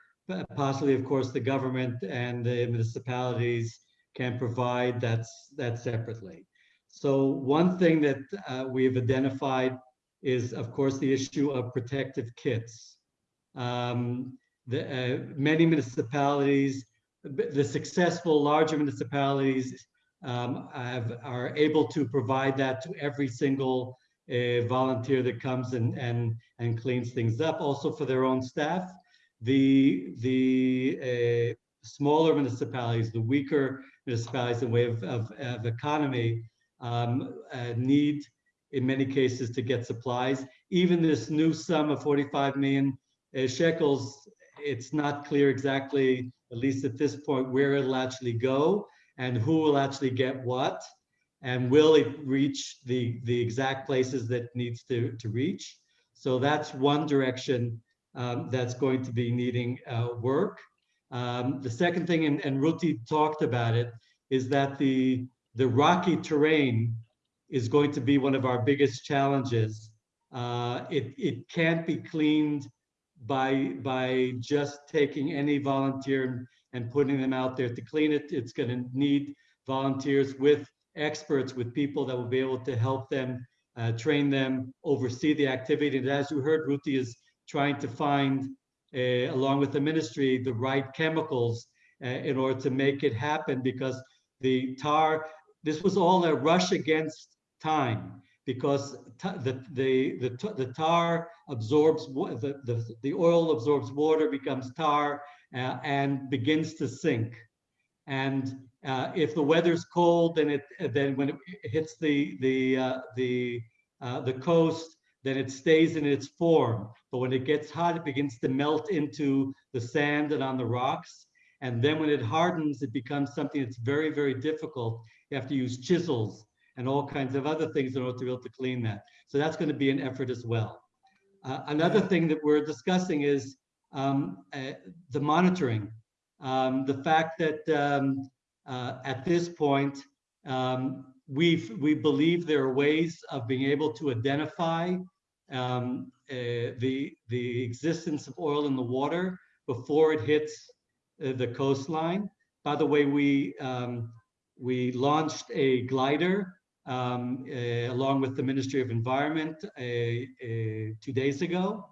possibly, of course, the government and the municipalities can provide, that's, that's separately. So one thing that uh, we've identified is, of course, the issue of protective kits. Um, the, uh, many municipalities the the successful larger municipalities um, have, are able to provide that to every single uh, volunteer that comes and, and, and cleans things up, also for their own staff. The, the uh, smaller municipalities, the weaker municipalities in way of, of, of economy um, uh, need, in many cases, to get supplies. Even this new sum of 45 million uh, shekels, it's not clear exactly at least at this point, where it'll actually go and who will actually get what, and will it reach the, the exact places that needs to, to reach. So that's one direction um, that's going to be needing uh, work. Um, the second thing, and, and Ruti talked about it, is that the, the rocky terrain is going to be one of our biggest challenges. Uh, it, it can't be cleaned by by just taking any volunteer and putting them out there to clean it. It's going to need volunteers with experts, with people that will be able to help them, uh, train them, oversee the activity. And as you heard, Ruti is trying to find, uh, along with the ministry, the right chemicals uh, in order to make it happen because the tar, this was all a rush against time because the, the, the, the tar absorbs, the, the, the oil absorbs water, becomes tar, uh, and begins to sink. And uh, if the weather's cold, then it then when it hits the the uh, the uh, the coast, then it stays in its form. But when it gets hot, it begins to melt into the sand and on the rocks. And then when it hardens, it becomes something that's very, very difficult. You have to use chisels and all kinds of other things in order to be able to clean that. So that's going to be an effort as well. Uh, another thing that we're discussing is um, uh, the monitoring. um, the fact that um, uh, at this point, um, we've, we believe there are ways of being able to identify um, uh, the, the existence of oil in the water before it hits uh, the coastline. By the way, we, um, we launched a glider um, uh, along with the Ministry of Environment uh, uh, two days ago.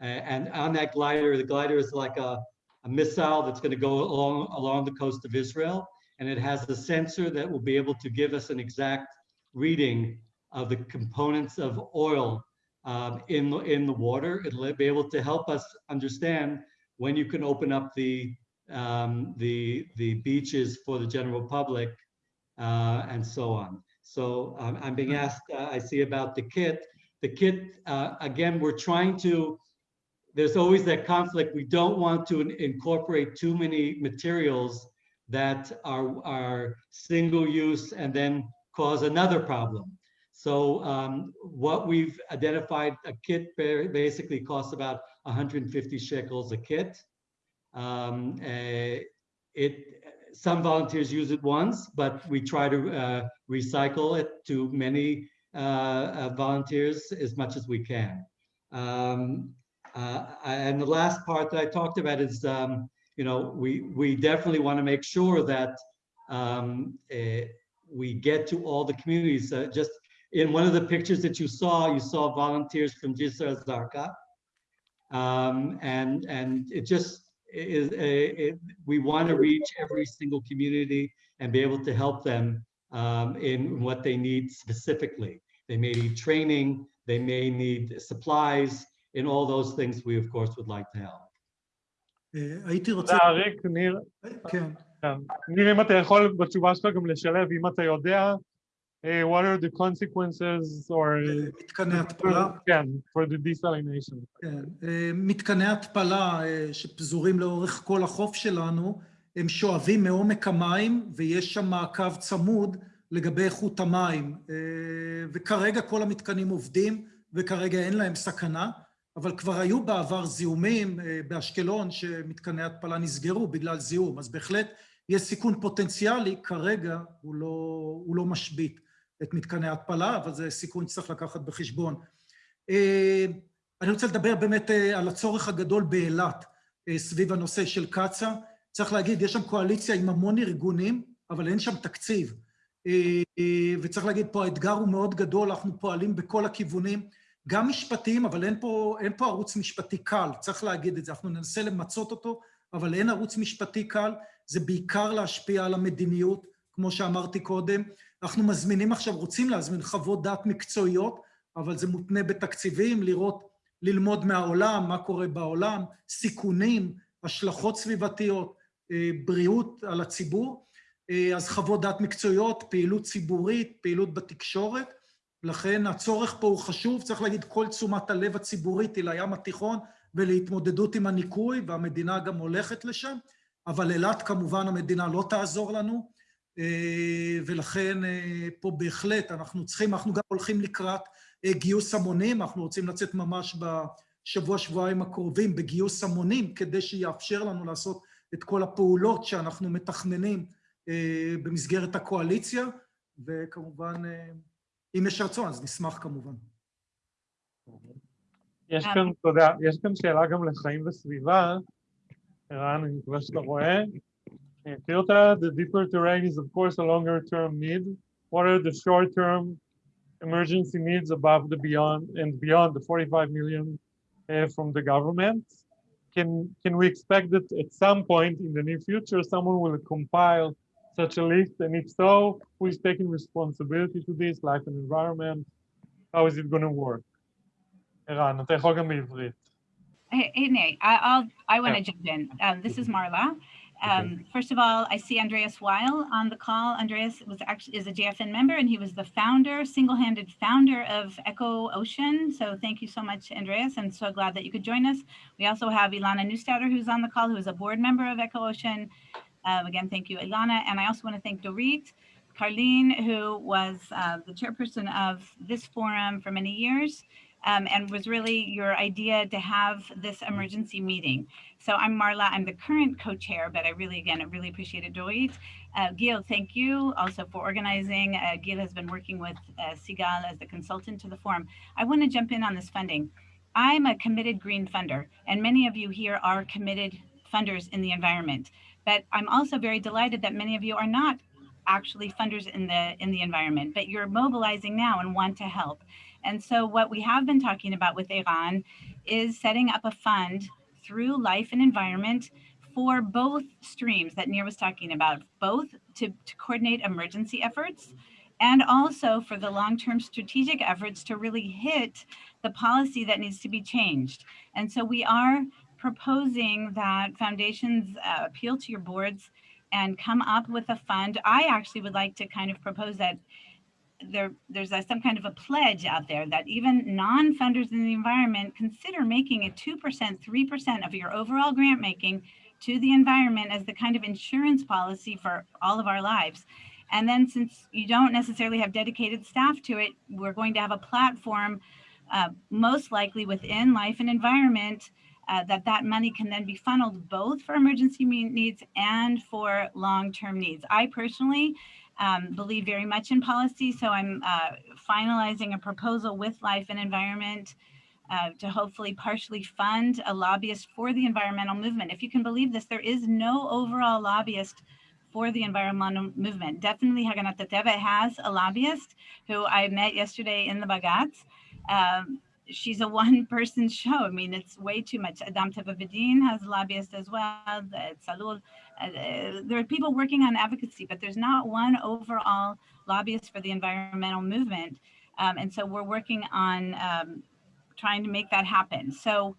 Uh, and on that glider, the glider is like a, a missile that's going to go along, along the coast of Israel. And it has a sensor that will be able to give us an exact reading of the components of oil um, in, the, in the water. It'll be able to help us understand when you can open up the, um, the, the beaches for the general public uh, and so on. So um, I'm being asked, uh, I see about the kit. The kit, uh, again, we're trying to, there's always that conflict. We don't want to incorporate too many materials that are, are single use and then cause another problem. So um, what we've identified, a kit basically costs about 150 shekels a kit. Um, eh, it, some volunteers use it once, but we try to uh, recycle it to many uh, uh, volunteers as much as we can. Um, uh, and the last part that I talked about is, um, you know, we we definitely want to make sure that um, eh, we get to all the communities. Uh, just in one of the pictures that you saw, you saw volunteers from Jisr Zarqa, um, and and it just is a, it, we want to reach every single community and be able to help them um, in what they need specifically. They may need training, they may need supplies, in all those things we of course would like to help. אה, הייתי רוצה... תודה, אריק. ניר, כן. כן. ניר, אם אתה יכול בתשובה שלך גם לשלב, אם אתה יודע, eh, what are the consequences or... מתקני התפלה. כן, for the desalination. כן, אה, מתקני התפלה אה, שפזורים לאורך כל החוף שלנו, הם שואבים מעומק המים ויש שם מעקב צמוד לגבי איכות המים. אה, וכרגע כל המתקנים עובדים וכרגע אין להם סכנה, אבל כבר היו בעבר זיהומים אה, באשקלון שמתקני התפלה נסגרו בגלל זיהום, אז בהחלט יש סיכון פוטנציאלי, כרגע הוא לא, הוא לא משבית את מתקני ההתפלה, אבל זה סיכון שצריך לקחת בחשבון. אה, אני רוצה לדבר באמת אה, על הצורך הגדול באילת אה, סביב הנושא של קצ"א. צריך להגיד, יש שם קואליציה עם המון ארגונים, אבל אין שם תקציב. וצריך להגיד, פה האתגר הוא מאוד גדול, אנחנו פועלים בכל הכיוונים, גם משפטיים, אבל אין פה, אין פה ערוץ משפטי קל, צריך להגיד את זה. אנחנו ננסה למצות אותו, אבל אין ערוץ משפטי קל, זה בעיקר להשפיע על המדיניות, כמו שאמרתי קודם. אנחנו מזמינים עכשיו, רוצים להזמין חוות דעת מקצועיות, אבל זה מותנה בתקציבים, לראות, ללמוד מהעולם, מה קורה בעולם, סיכונים, השלכות סביבתיות, אה, בריאות על הציבור. אה, אז חוות דעת מקצועיות, פעילות ציבורית, פעילות בתקשורת. לכן הצורך פה הוא חשוב, צריך להגיד, כל תשומת הלב הציבורית היא לים התיכון ולהתמודדות עם הניקוי, והמדינה גם הולכת לשם, אבל אילת כמובן המדינה לא תעזור לנו, ולכן אה, פה בהחלט אנחנו צריכים, אנחנו גם הולכים לקראת אה, גיוס המונים, אנחנו רוצים לצאת ממש בשבוע, שבועיים הקרובים בגיוס המונים, כדי שיאפשר לנו לעשות את כל הפעולות שאנחנו מתכננים במסגרת הקואליציה, וכמובן, אם יש רצון, אז נשמח כמובן. יש כאן, תודה, יש כאן שאלה גם לחיים וסביבה. ערן, אני מקווה שאתה רואה. אני אקריא אותה. The deeper terrain is of course a longer term need. What are the short term emergency needs above the beyond and beyond the 45 million uh, from the government? Can, can we expect that at some point in the near future, someone will compile such a list? And if so, who is taking responsibility to this, life and environment? How is it going to work? ערן, אתה יכול גם בעברית. Hey, hey, Nate, I, I'll, I want to Yeah. jump in. Um, this is Marla. Um, first of all, I see Andreas Weil on the call. Andreas was actually is a JFN member and he was the founder, single-handed founder of EcoOcean. So thank you so much, Andreas. I'm so glad that you could join us. We also have Ilana Newstouter, who's on the call, who is a board member of EcoOcean. Um, again, thank you, Ilana. And I also want to thank Dorit, Carlene, who was uh, the chairperson of this forum for many years. Um, and was really your idea to have this emergency meeting. So I'm Marla, I'm the current co-chair, but I really, again, I really appreciated Dorit. Uh, Gil, thank you also for organizing. Uh, Gil has been working with uh, Sigal as the consultant to the forum. I want to jump in on this funding. I'm a committed green funder, and many of you here are committed funders in the environment. But I'm also very delighted that many of you are not actually funders in the in the environment, but you're mobilizing now and want to help. And so what we have been talking about with Eran is setting up a fund through life and environment for both streams that Nir was talking about, both to, to coordinate emergency efforts and also for the long-term strategic efforts to really hit the policy that needs to be changed. And so we are proposing that foundations uh, appeal to your boards and come up with a fund. I actually would like to kind of propose that there, there's a, some kind of a pledge out there that even non-funders in the environment consider making a 2%, 3% of your overall grant making to the environment as the kind of insurance policy for all of our lives. And then since you don't necessarily have dedicated staff to it, we're going to have a platform, uh, most likely within life and environment, uh, that that money can then be funneled both for emergency needs and for long-term needs. I personally um, believe very much in policy, so I'm uh, finalizing a proposal with life and environment uh, to hopefully partially fund a lobbyist for the environmental movement. If you can believe this, there is no overall lobbyist for the environmental movement. Definitely Haganat Hateva has a lobbyist who I met yesterday in the Bagatz. Um, she's a one person show. I mean, it's way too much. Adam Teva has a lobbyist as well. Zalul. Uh, there are people working on advocacy, but there's not one overall lobbyist for the environmental movement. Um, and so we're working on um, trying to make that happen. So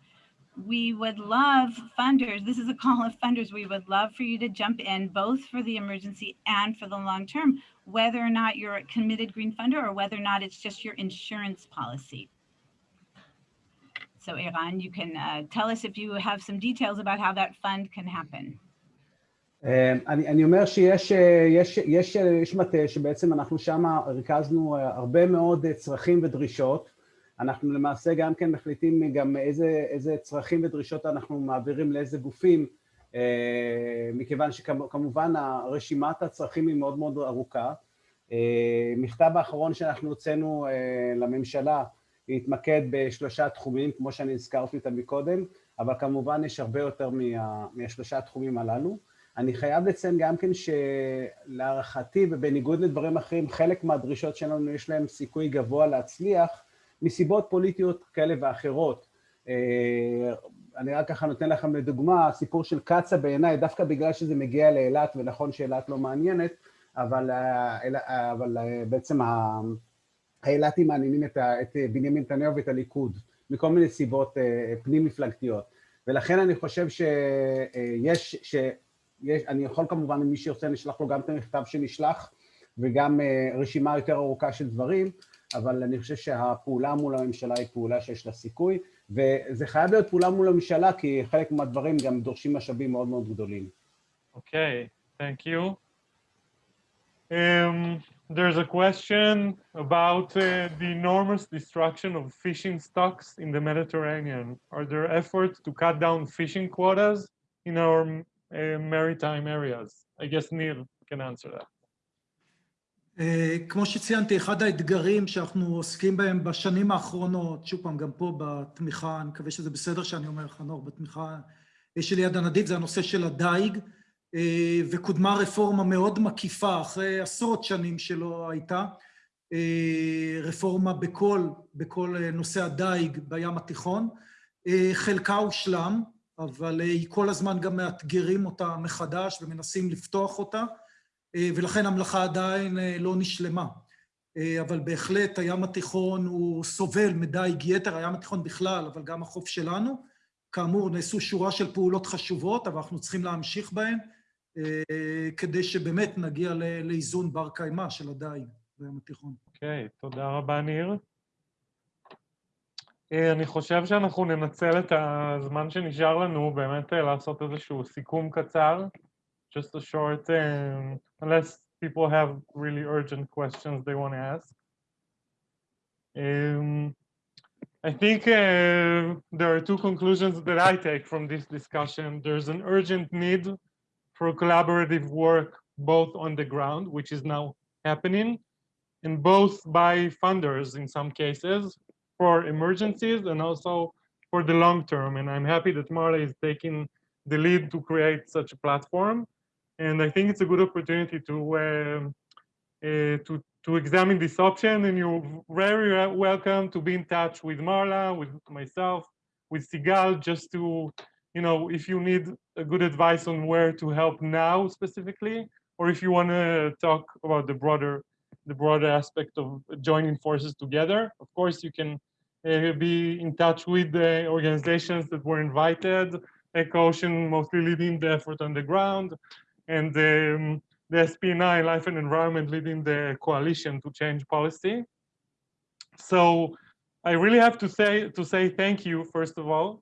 we would love funders, this is a call of funders, we would love for you to jump in both for the emergency and for the long term, whether or not you're a committed green funder or whether or not it's just your insurance policy. So Iran, you can uh, tell us if you have some details about how that fund can happen. אני, אני אומר שיש יש, יש, יש מטה שבעצם אנחנו שם ריכזנו הרבה מאוד צרכים ודרישות. אנחנו למעשה גם כן מחליטים גם איזה, איזה צרכים ודרישות אנחנו מעבירים לאיזה גופים, מכיוון שכמובן רשימת הצרכים היא מאוד מאוד ארוכה. מכתב האחרון שאנחנו הוצאנו לממשלה להתמקד בשלושה תחומים, כמו שאני הזכרתי אותם מקודם, אבל כמובן יש הרבה יותר מה, מהשלושה התחומים הללו. אני חייב לציין גם כן שלהערכתי ובניגוד לדברים אחרים, חלק מהדרישות שלנו יש להם סיכוי גבוה להצליח מסיבות פוליטיות כאלה ואחרות. אני רק ככה נותן לכם לדוגמה, הסיפור של קצ"א בעיניי, דווקא בגלל שזה מגיע לאילת, ונכון שאילת לא מעניינת, אבל, אבל בעצם האילתים מעניינים את, את בנימין נתניהו ואת הליכוד, מכל מיני סיבות פנים מפלגתיות. ולכן אני חושב שיש, שיש, אני יכול כמובן, מי שירצה נשלח לו גם את המכתב שנשלח, וגם רשימה יותר ארוכה של דברים, אבל אני חושב שהפעולה מול הממשלה היא פעולה שיש לה סיכוי, וזה חייב להיות פעולה מול הממשלה, כי חלק מהדברים גם דורשים משאבים מאוד מאוד גדולים. You. Um, There's a question about uh, the enormous destruction of fishing stocks in the Mediterranean. Are there efforts to cut down fishing quotas in our uh, maritime areas? I guess Nir can answer that. Uh, כמו שציינתי, אחד האתגרים שאנחנו עוסקים בהם בשנים האחרונות, שוב פעם, גם פה בתמיכה, אני מקווה שזה בסדר שאני אומר, חנוך, בתמיכה שלי יד הנדיב, זה הנושא של הדייג. וקודמה רפורמה מאוד מקיפה, אחרי עשרות שנים שלא הייתה, רפורמה בכל, בכל נושא הדייג בים התיכון. חלקה הושלם, אבל היא כל הזמן גם מאתגרים אותה מחדש ומנסים לפתוח אותה. ולכן המלאכה עדיין לא נשלמה. אבל בהחלט הים התיכון הוא סובל מדייג יתר, הים התיכון בכלל, אבל גם החוף שלנו. כאמור, נעשו שורה של פעולות חשובות, אבל אנחנו צריכים להמשיך בהן, כדי שבאמת נגיע לאיזון בר קיימא של הדייג בים התיכון. אוקיי, תודה רבה, ניר. אני חושב שאנחנו ננצל את הזמן שנשאר לנו באמת לעשות איזשהו סיכום קצר. just a short, um, unless people have really urgent questions they want to ask. Um, I think uh, there are two conclusions that I take from this discussion. There's an urgent need for collaborative work both on the ground, which is now happening, and both by funders in some cases for emergencies and also for the long term. And I'm happy that Marla is taking the lead to create such a platform. And I think it's a good opportunity to um, uh, to to examine this option. And you're very welcome to be in touch with Marla, with myself, with Sigal, just to you know if you need a good advice on where to help now specifically, or if you want to talk about the broader the broader aspect of joining forces together. Of course, you can uh, be in touch with the organizations that were invited, EcoOcean mostly leading the effort on the ground, and um, the SPNI, Life and Environment, leading the coalition to change policy. So I really have to say to say thank you, first of all,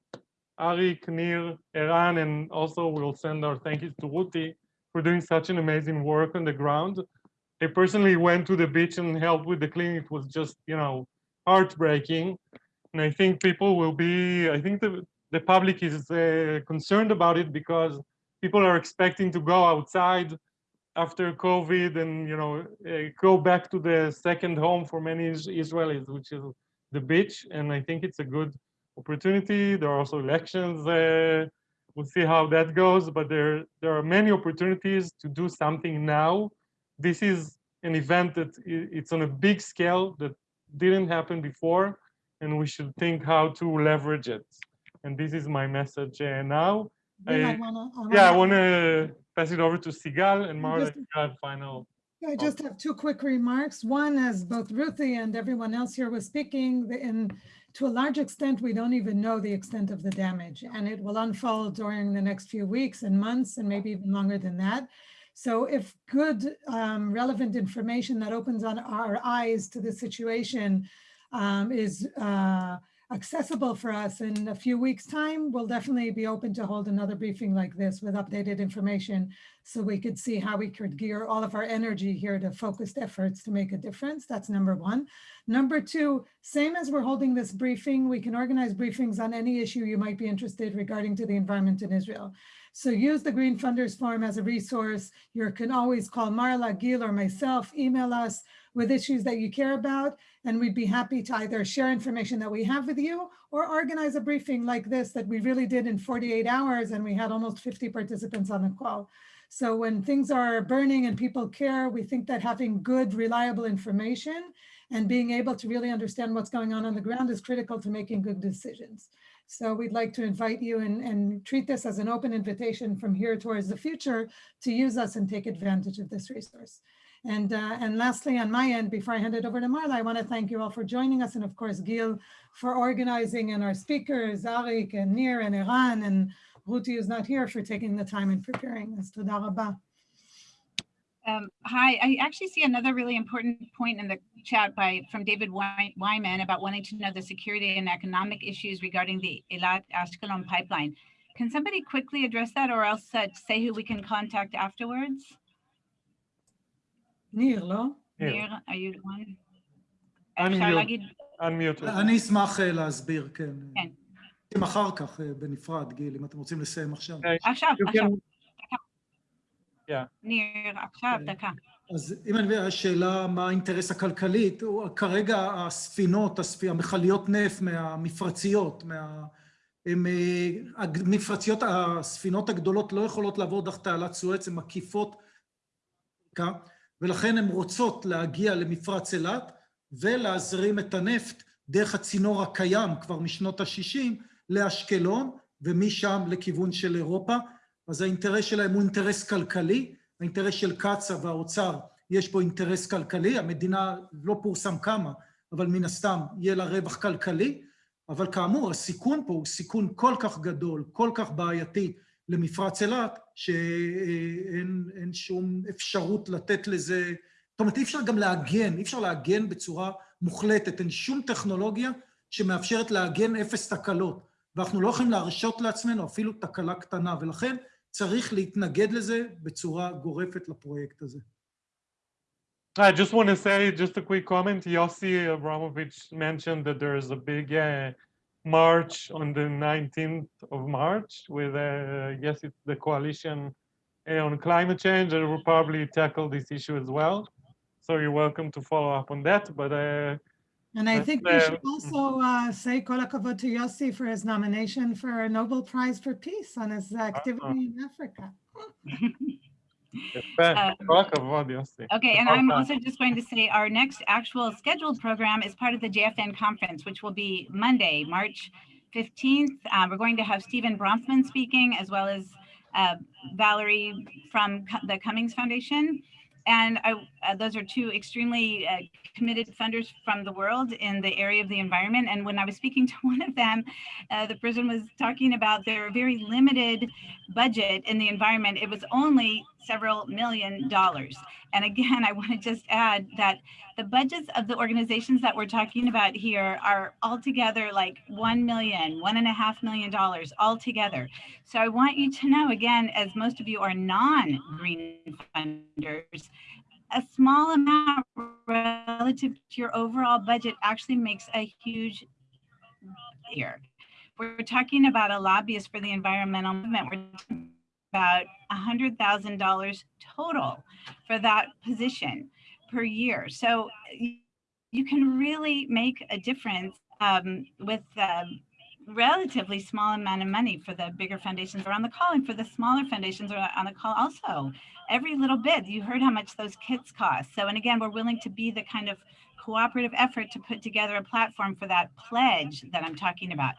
Arik, Nir, Eran, and also we'll send our thank yous to Ruti for doing such an amazing work on the ground. I personally went to the beach and helped with the cleaning. It was just, you know, heartbreaking. And I think people will be, I think the, the public is uh, concerned about it because people are expecting to go outside after COVID and, you know, uh, go back to the second home for many Israelis, which is the beach. And I think it's a good opportunity. There are also elections. Uh, we'll see how that goes, but there, there are many opportunities to do something now. This is an event that it's on a big scale that didn't happen before, and we should think how to leverage it. And this is my message uh, now. Then I I- wanna- I Yeah, I wanna- want to pass it over to Sigal and Marla. just- final. I just have two quick remarks. One, as both Ruti and everyone else here was speaking, and to a large extent, we don't even know the extent of the damage, and it will unfold during the next few weeks and months, and maybe even longer than that. So if good, um, relevant information that opens on our eyes to the situation um, is uh, accessible for us in a few weeks' time, we'll definitely be open to hold another briefing like this with updated information so we could see how we could gear all of our energy here to focused efforts to make a difference. That's number one. Number two, same as we're holding this briefing, we can organize briefings on any issue you might be interested regarding to the environment in Israel. So use the Green Funders Forum as a resource. You can always call Marla, Gil, or myself, email us with issues that you care about, and we'd be happy to either share information that we have with you or organize a briefing like this that we really did in 48 hours, and we had almost 50 participants on the call. So when things are burning and people care, we think that having good, reliable information and being able to really understand what's going on on the ground is critical to making good decisions. So we'd like to invite you and, and treat this as an open invitation from here towards the future to use us and take advantage of this resource. And, uh, and lastly, on my end, before I hand it over to Marla, I want to thank you all for joining us and of course, Gil for organizing and our speakers, Arik and Nir and Eran and Ruti is not here for taking the time and preparing us. Toda rabba. Um, hi, I actually see another really important point in the chat by from David Wy- Wyman about wanting to know the security and economic issues regarding the Eilat Ashkelon pipeline. Can somebody quickly address that or else uh, say who we can contact afterwards? Nir, לא? אפשר להגיד, Unmute. אני אשמח אה, להסביר, כן. כן. אחר כך, אה, בנפרד, גיל, אם אתם רוצים לסיים עכשיו. עכשיו, You עכשיו, can- ניר, עכשיו. דקה. אז אם אני מבין, השאלה מה האינטרס הכלכלי, הוא- כרגע הספינות, הספ... המכליות נפט מהמפרציות, מה... הם, אה, המפרציות, הספינות הגדולות לא יכולות לעבור דרך תעלת סואץ, הן מקיפות, ולכן הן רוצות להגיע למפרץ אילת ולהזרים את הנפט דרך הצינור הקיים כבר משנות ה-60 לאשקלון, ומשם לכיוון של אירופה. אז האינטרס שלהם הוא אינטרס כלכלי, האינטרס של קצ"א והאוצר, יש פה אינטרס כלכלי, המדינה לא פורסם כמה, אבל מן הסתם יהיה לה רווח כלכלי, אבל כאמור, הסיכון פה הוא סיכון כל כך גדול, כל כך בעייתי למפרץ אילת, שאין אין שום אפשרות לתת לזה, זאת אומרת, אי אפשר גם להגן, אי אפשר להגן בצורה מוחלטת, אין שום טכנולוגיה שמאפשרת להגן אפס תקלות, ואנחנו לא יכולים להרשות לעצמנו אפילו תקלה קטנה, ולכן צריך להתנגד לזה בצורה גורפת לפרויקט הזה. I just want to say, just a quick comment, Yossi Abramovich mentioned that there is a big uh, march on the 19th of March with, uh, yes, it's the coalition uh, on climate change, and will probably tackle this issue as well. So you're welcome to follow up on that, but uh, And I think we should also uh, say kol hakavod to Yossi for his nomination for a Nobel Prize for Peace on his activity in Africa. Uh, okay, and I'm also just going to say our next actual scheduled program is part of the JFN conference, which will be Monday, March 15th. Uh, we're going to have Stephen Bronfman speaking, as well as uh, Valerie from the Cummings Foundation. And I, uh, those are two extremely uh, committed funders from the world in the area of the environment. And when I was speaking to one of them, uh, the person was talking about their very limited budget in the environment. It was only several million dollars. And again, I want to just add that the budgets of the organizations that we're talking about here are altogether like one million, one and a half million dollars altogether. So I want you to know again, as most of you are non-green funders, a small amount relative to your overall budget actually makes a huge here. We're talking about a lobbyist for the environmental movement. We're about a hundred thousand dollars total for that position per year. So you can really make a difference um, with relatively small amount of money for the bigger foundations are on the call and for the smaller foundations are on the call also. Every little bit, you heard how much those kits cost. So, and again, we're willing to be the kind of cooperative effort to put together a platform for that pledge that I'm talking about.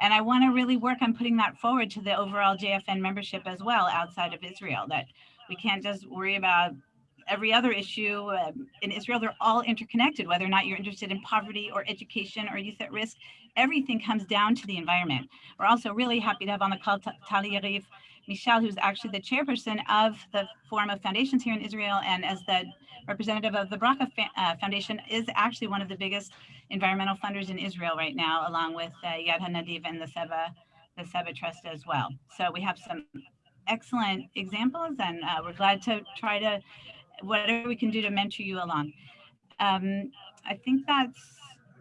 And I want to really work on putting that forward to the overall JFN membership as well outside of Israel, that we can't just worry about every other issue. Um, in Israel, they're all interconnected, whether or not you're interested in poverty or education or youth at risk, everything comes down to the environment. We're also really happy to have on the call Ta- Tali Yariv Mashal, who's actually the chairperson of the Forum of Foundations here in Israel, and as the representative of the Bracha uh, Foundation, is actually one of the biggest environmental funders in Israel right now, along with uh, Yad HaNadiv and the Seva, the Seva Trust as well. So we have some excellent examples, and uh, we're glad to try to whatever we can do to mentor you along. Um, I think that's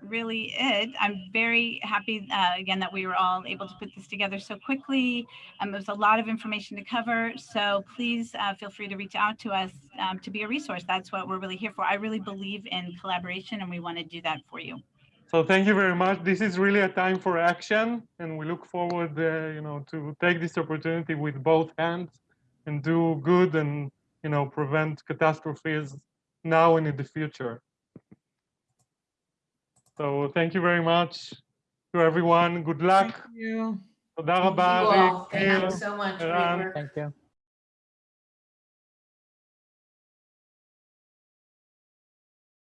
really it. I'm very happy uh, again that we were all able to put this together so quickly. Um, there's a lot of information to cover, so please uh, feel free to reach out to us um, to be a resource. That's what we're really here for. I really believe in collaboration, and we want to do that for you. So thank you very much. This is really a time for action, and we look forward, uh, you know, to take this opportunity with both hands and do good and you know prevent catastrophes now and in the future. So thank you very much to everyone. Good Thank luck. you. תודה Thank רבה, you all. ריק, Thank you ניר, so much. Great ערן. work. Thank you.